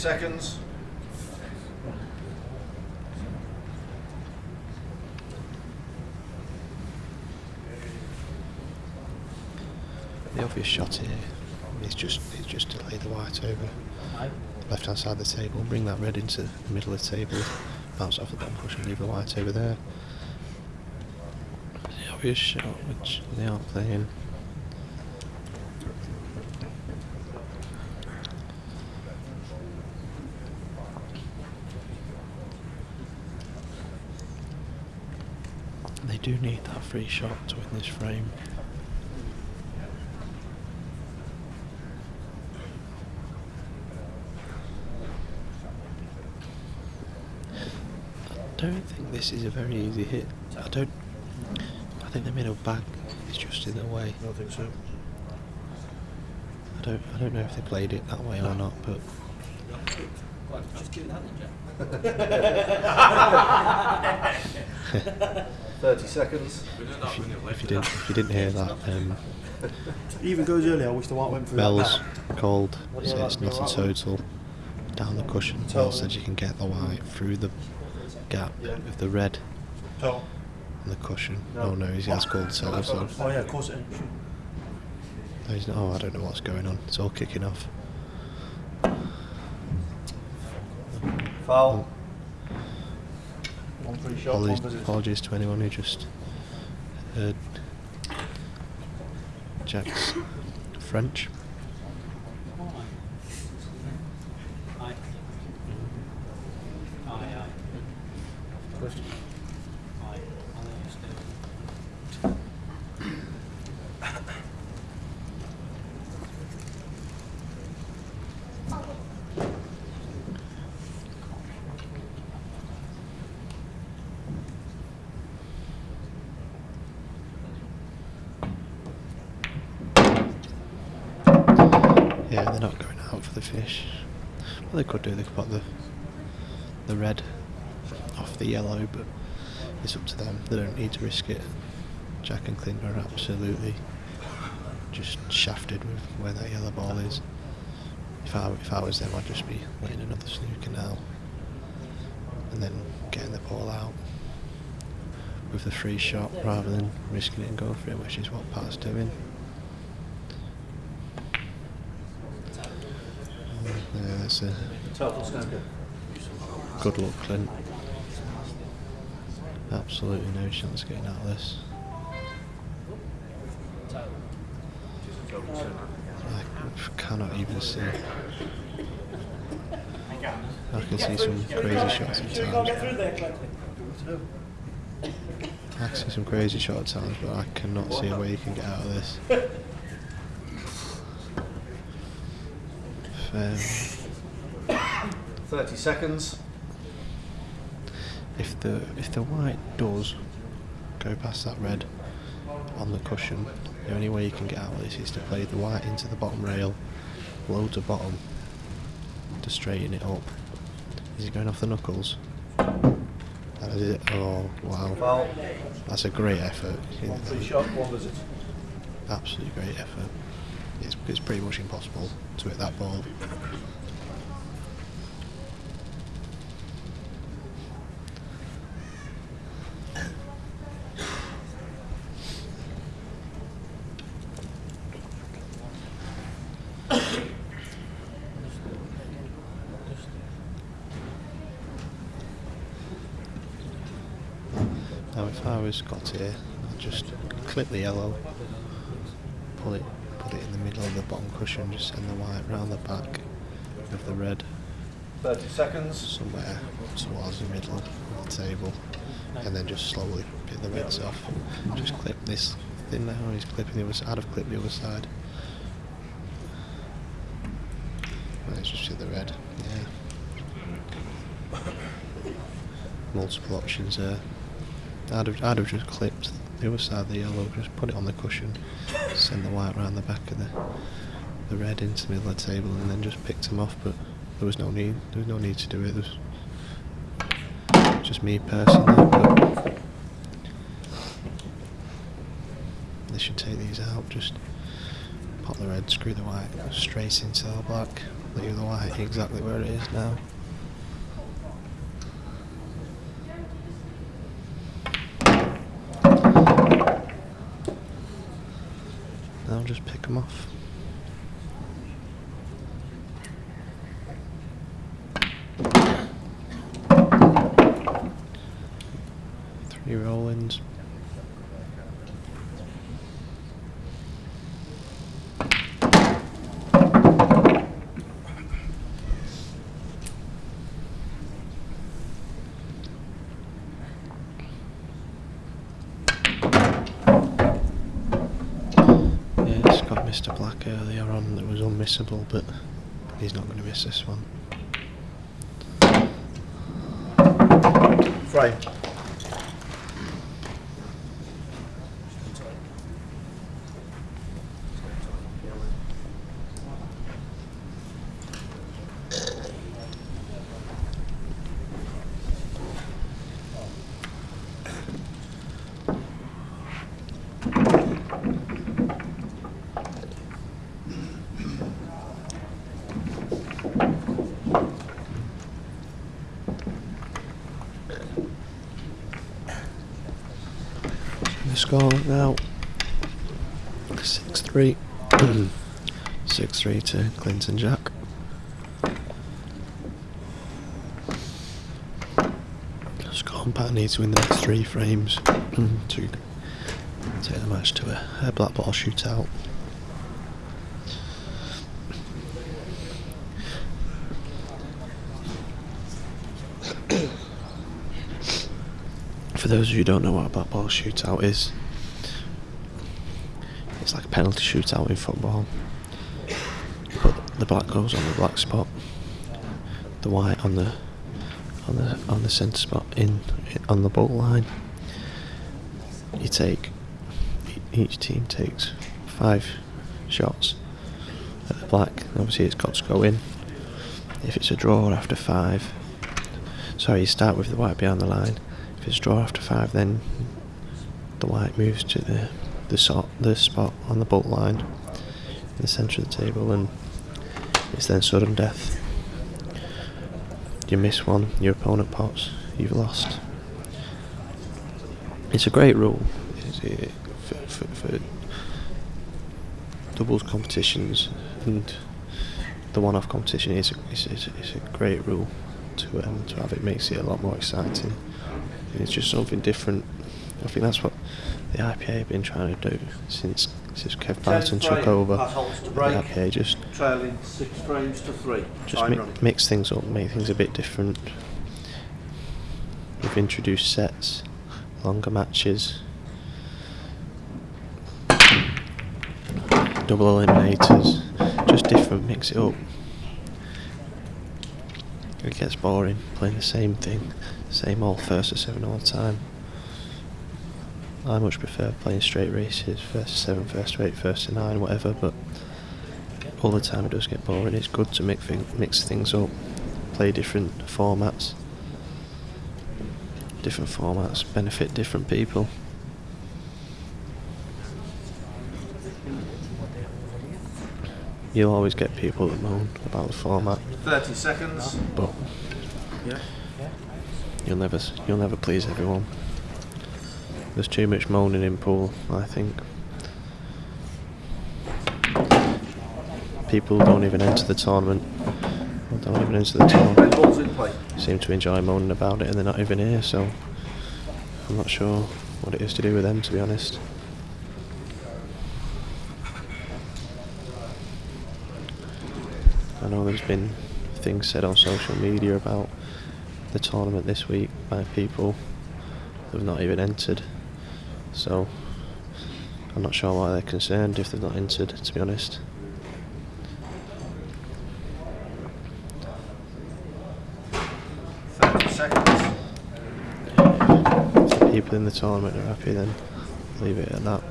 Seconds. The obvious shot here is just is just to lay the white over left hand side of the table, bring that red into the middle of the table, bounce off the bottom push and leave the white over there. The obvious shot which they aren't playing. They do need that free shot to win this frame. I don't think this is a very easy hit. I don't. I think they made a bag It's just in the way. I don't think so. I don't I don't know if they played it that way or not, but [LAUGHS] [LAUGHS] Thirty seconds. if you, if you didn't if you didn't hear that, um, Even goes earlier, I wish the white went through Bell's that. called. He said it's not a total. Down the cushion. Bell said you can get the white through the gap with the red Total. on the cushion. Oh no, he has called total. Oh yeah, of course it is. No, he's not. Oh, I don't know what's going on. It's all kicking off. Foul. One Apologies, apologies to anyone who just heard Jack's French. Aye. Aye, aye. Aye. I'll let you stay. Yeah, they're not going out for the fish. Well, they could do. They could put the the red off the yellow, but it's up to them. They don't need to risk it. Jack and Clint are absolutely just shafted with where that yellow ball is. If I if I was them, I'd just be letting another snooker now, and then getting the ball out with the free shot rather than risking it and going for it, which is what Pat's doing. Mm, yeah, that's a good luck, Clint. Absolutely no chance of getting out of this. I cannot even see. I can see some crazy shots at times. I can see some crazy shots at times, but I cannot see a way you can get out of this. Um, Thirty seconds. If the if the white does go past that red on the cushion, the only way you can get out of this is to play the white into the bottom rail, low to bottom, to straighten it up. Is it going off the knuckles? That is it. Oh wow, that's a great effort. One free shot, one visit. Absolutely great effort. It's, it's pretty much impossible to hit that ball. I was got here, I'd just clip the yellow, pull it, put it in the middle of the bottom cushion, just send the white round the back of the red Thirty seconds. somewhere towards the middle of the table, and then just slowly pick the reds off. Just clip this thing now. He's clipping the other side. I'd have clipped the other side. Let's just hit the red. Yeah. [COUGHS] Multiple options there. I'd have, I'd have just clipped the other side of the yellow, just put it on the cushion, send the white round the back of the the red into the middle of the table, and then just picked them off. But there was no need. There was no need to do it. There was just me personally. But they should take these out. Just pop the red, screw the white straight into the black. Leave the white exactly where it is now. Now just pick them off. Three roll-ins. Yeah, Scott missed a black earlier on but he's not going to miss this one. Frame. The score now 6 3. [CLEARS THROAT] 6 3 to Clinton Jack. Scott Pat needs to win the next three frames [CLEARS THROAT] to take the match to a, a black ball shootout. [CLEARS THROAT] For those of you who don't know what a black ball shootout is, penalty shootout in football. But the black goes on the black spot, the white on the on the on the centre spot in on the ball line. You take each team takes five shots at the black. Obviously, it's got to go in. If it's a draw after five, sorry, you start with the white behind the line. If it's draw after five, then the white moves to the the sort the spot on the baulk line in the centre of the table, and it's then sudden death. You miss one, your opponent pots, you've lost. It's a great rule uh, for, for, for doubles competitions and the one-off competition is a, is, is, is a great rule to um, to have. It makes it a lot more exciting. It's just something different. I think that's what the IPA have been trying to do since since Kev Barton took over. To The. IPA just Trailing six frames to three. just mi- running. mix things up, make things a bit different. We've introduced sets, longer matches, double eliminators, just different, mix it up. It gets boring playing the same thing, same old first or seven all the time. I much prefer playing straight races, first to seven, first to eight, first to nine, whatever, but all the time it does get boring. It's good to thing, mix things up, play different formats. Different formats benefit different people. You'll always get people that moan about the format, 30 seconds. but Yeah. you'll never you'll never please everyone. There's too much moaning in pool, I think. People don't even enter the tournament. Don't even enter the tournament. Seem to enjoy moaning about it, and they're not even here. So I'm not sure what it is to do with them, to be honest. I know there's been things said on social media about the tournament this week by people who have not even entered. So I'm not sure why they're concerned if they've not entered, to be honest. People in the tournament are happy, then leave it at that.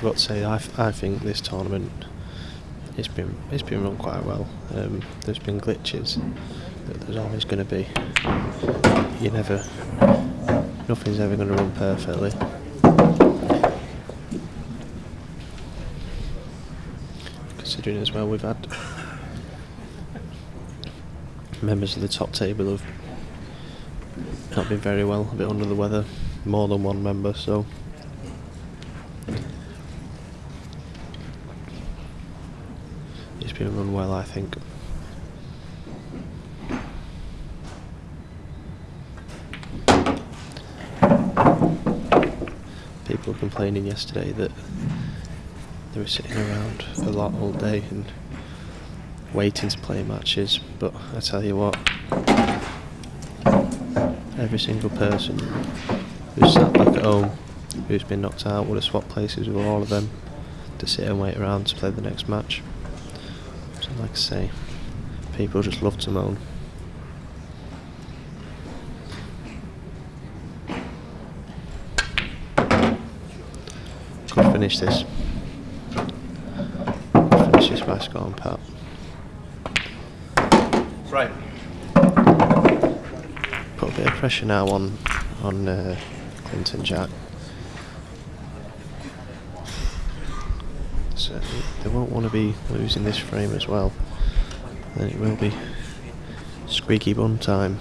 I've got to say, I, I think this tournament it's been it's been run quite well. Um, there's been glitches that there's always going to be. You never, nothing's ever going to run perfectly. Considering as well, we've had members of the top table have not been very well, a bit under the weather, more than one member, so. It's been run well, I think. People were complaining yesterday that they were sitting around a lot all day and waiting to play matches, but I tell you what, every single person who's sat back at home, who's been knocked out, would have swapped places with all of them to sit and wait around to play the next match. Like I say, people just love to moan. Could finish this. Finish this by Scott and Pat. Frame. Put a bit of pressure now on on uh, Clinton Jack. So they won't want to be losing this frame as well. Then it will be squeaky bun time.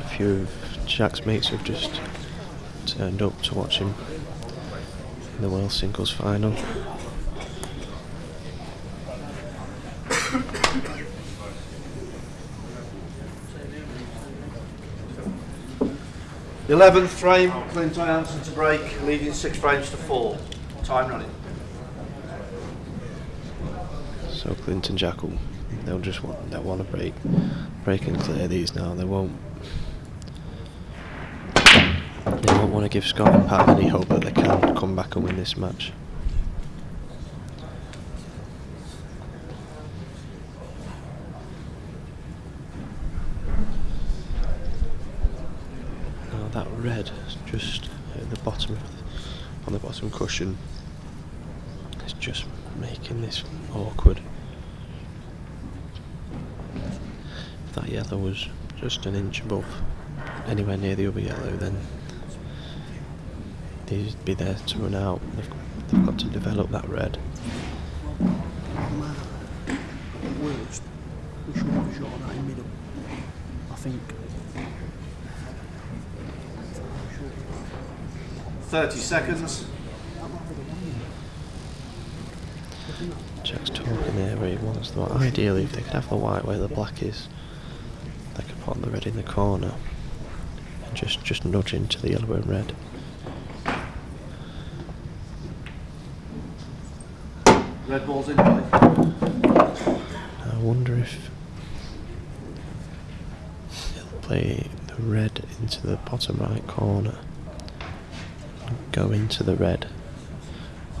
A few Jack's mates have just turned up to watch him in the World Singles Final. Eleventh frame, Clint Jansen to break, leading six frames to four. Time running. So Clinton Jack will they'll just want they'll want to break break and clear these now. They won't they won't want to give Scott and Pat any hope that they can come back and win this match. Now that red just at the bottom of the, on the bottom cushion is just making this awkward. If that yellow was just an inch above anywhere near the other yellow then they'd be there to run out. They've, they've got to develop that red. At worst, we should have shot that in middle. I think. Thirty seconds. Jack's talking there where he wants the white. Ideally, if they could have the white where the black is, they could put the red in the corner and just just nudge into the yellow and red. Red ball's in. I wonder if he'll play the red into the bottom right corner. Go into the red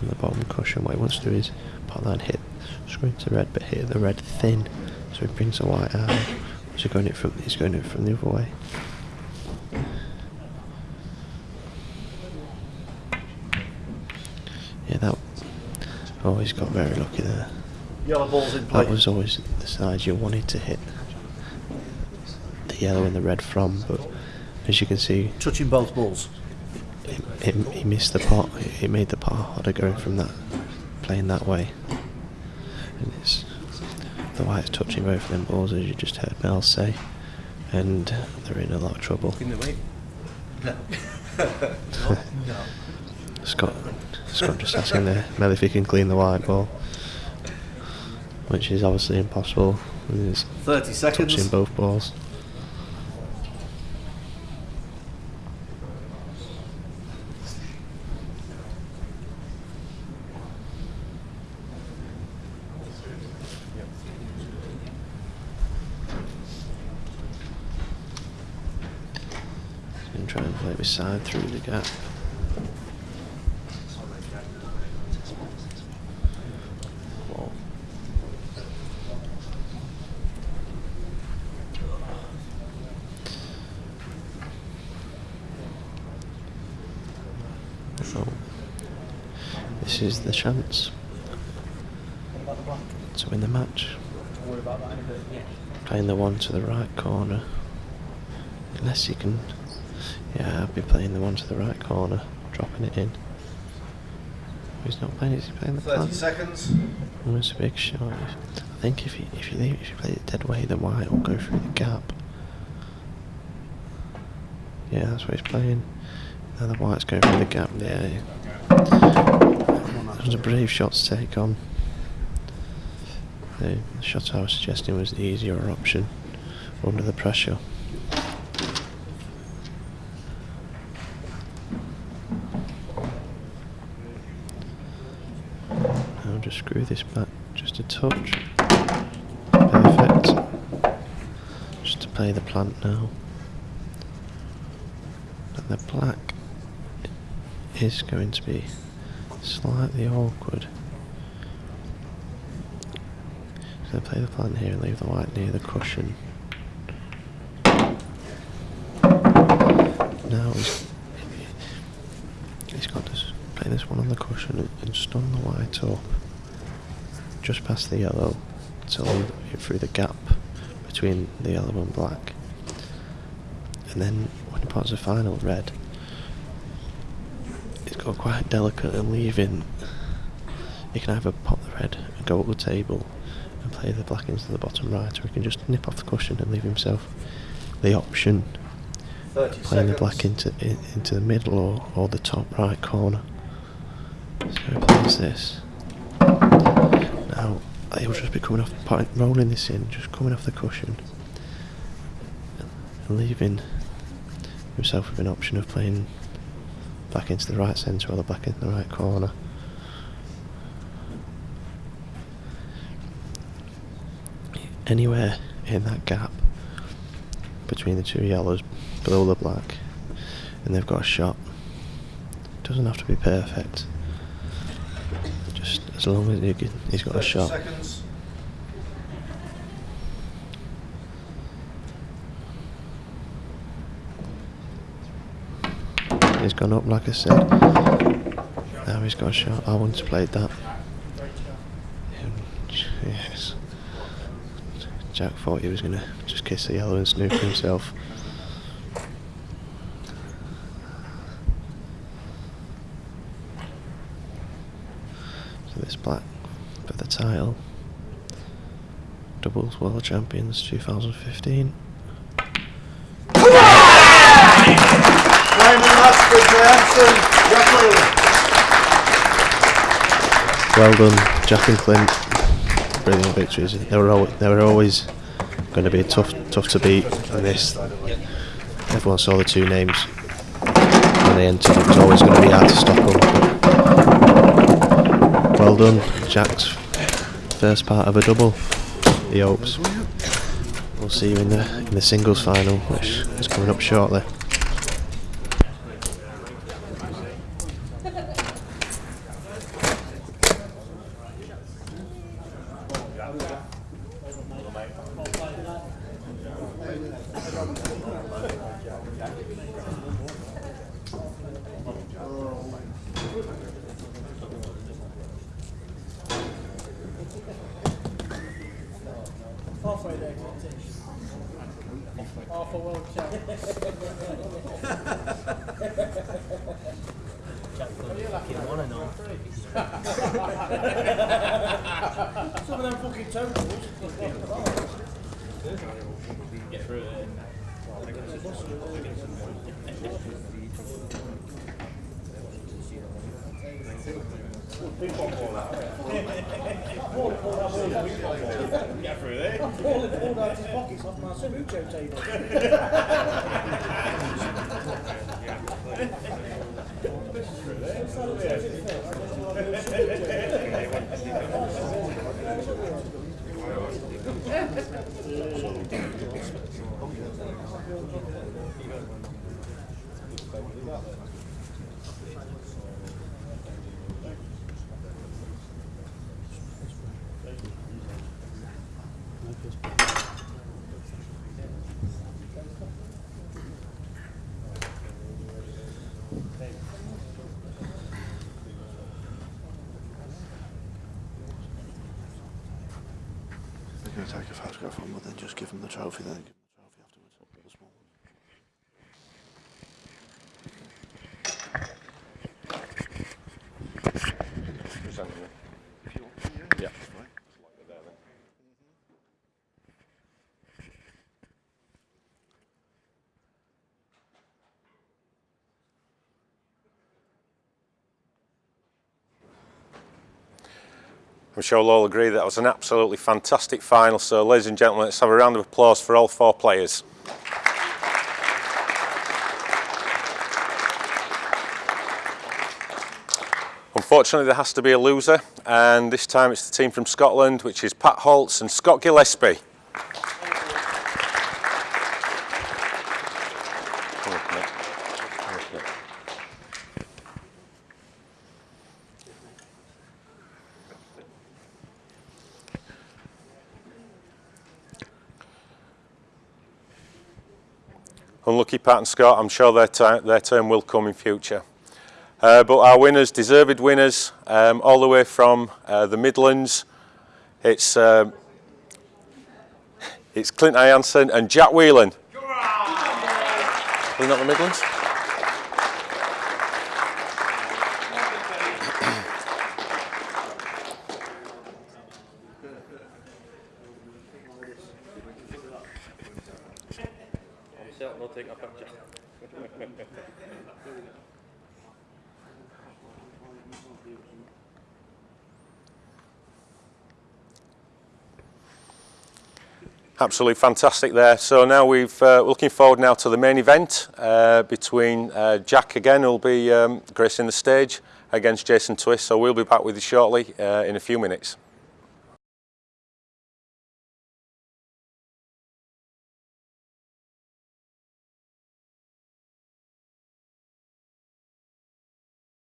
on the bottom cushion. What he wants to do is put that hit, screw into red, but hit the red thin, so he brings the white out. So going it from he's going it from the other way. Yeah, that. He's got very lucky there. Yellow ball's in play. That was always the side you wanted to hit the yellow and the red from, but as you can see, Touching both balls. it, it, he missed the pot. It made the par harder going from that, playing that way. And it's the white's touching both of them balls, as you just heard Mel say, and they're in a lot of trouble. In the way. [LAUGHS] [LAUGHS] Scott, Scott just asking there, Mel if he can clean the white ball, which is obviously impossible. He's Thirty seconds. touching both balls. Try and play with side through the gap. Whoa. So, is the chance to win the match. Playing the one to the right corner. Unless you can. Yeah, I'll be playing the one to the right corner, dropping it in. He's not playing it, he's playing the Thirty plant. seconds. Oh, it's a big shot. I think if you if you leave, if you play it dead way, then white will go through the gap. Yeah, that's what he's playing. Now the white's going through the gap. Yeah, that was a brave shot to take on. The shot I was suggesting was the easier option under the pressure. I'll just screw this back just a touch. Perfect. Just to play the plant now. But the black is going to be slightly awkward. So play the plant here and leave the white near the cushion. Now he's, he's got to play this one on the cushion and, and stun the white up just past the yellow to leave it through the gap between the yellow and black. And then when he pots the final red, got quite delicate and leaving. He can either pop the red and go up the table and play the black into the bottom right, or he can just nip off the cushion and leave himself the option 30 playing the black into in, into the middle or, or the top right corner. So he plays this. Now he'll just be coming off, putting, rolling this in, just coming off the cushion, and leaving himself with an option of playing back into the right centre or the back into the right corner. Anywhere in that gap between the two yellows below the black and they've got a shot. Doesn't have to be perfect. Just as long as he he's got a shot. seconds. He's gone up like I said. Now he's got a shot. I once played that. Yes. Jack thought he was gonna just kiss the yellow and snoop himself. So this black for the title. Doubles World Champions 2015. Well done, Jack and Clint. Brilliant victories. They were always, they were always going to be tough tough to beat. And this, everyone saw the two names when they entered. It was always going to be hard to stop them. Well done, Jack's first part of a double. He hopes. We'll see you in the in the singles final, which is coming up shortly. Halfway there, competition. Half a world champ. one and all. Some of them fucking totals. Paul had pulled out his pockets off my Subucho table. 私は一緒に。I'm sure we'll all agree that was an absolutely fantastic final. So, ladies and gentlemen, let's have a round of applause for all four players. Unfortunately, there has to be a loser, and this time it's the team from Scotland, which is Pat Holtz and Scott Gillespie. Pat and Scott, I'm sure their, their turn will come in future. Uh, but our winners, deserved winners, um, all the way from uh, the Midlands. It's, uh, it's Clint Ianson and Jack Whelan. We're not the Midlands. absolutely fantastic there. So now we've, uh, we're looking forward now to the main event uh, between uh, Jack again, who'll be um, gracing the stage against Jason Twist. So we'll be back with you shortly uh, in a few minutes.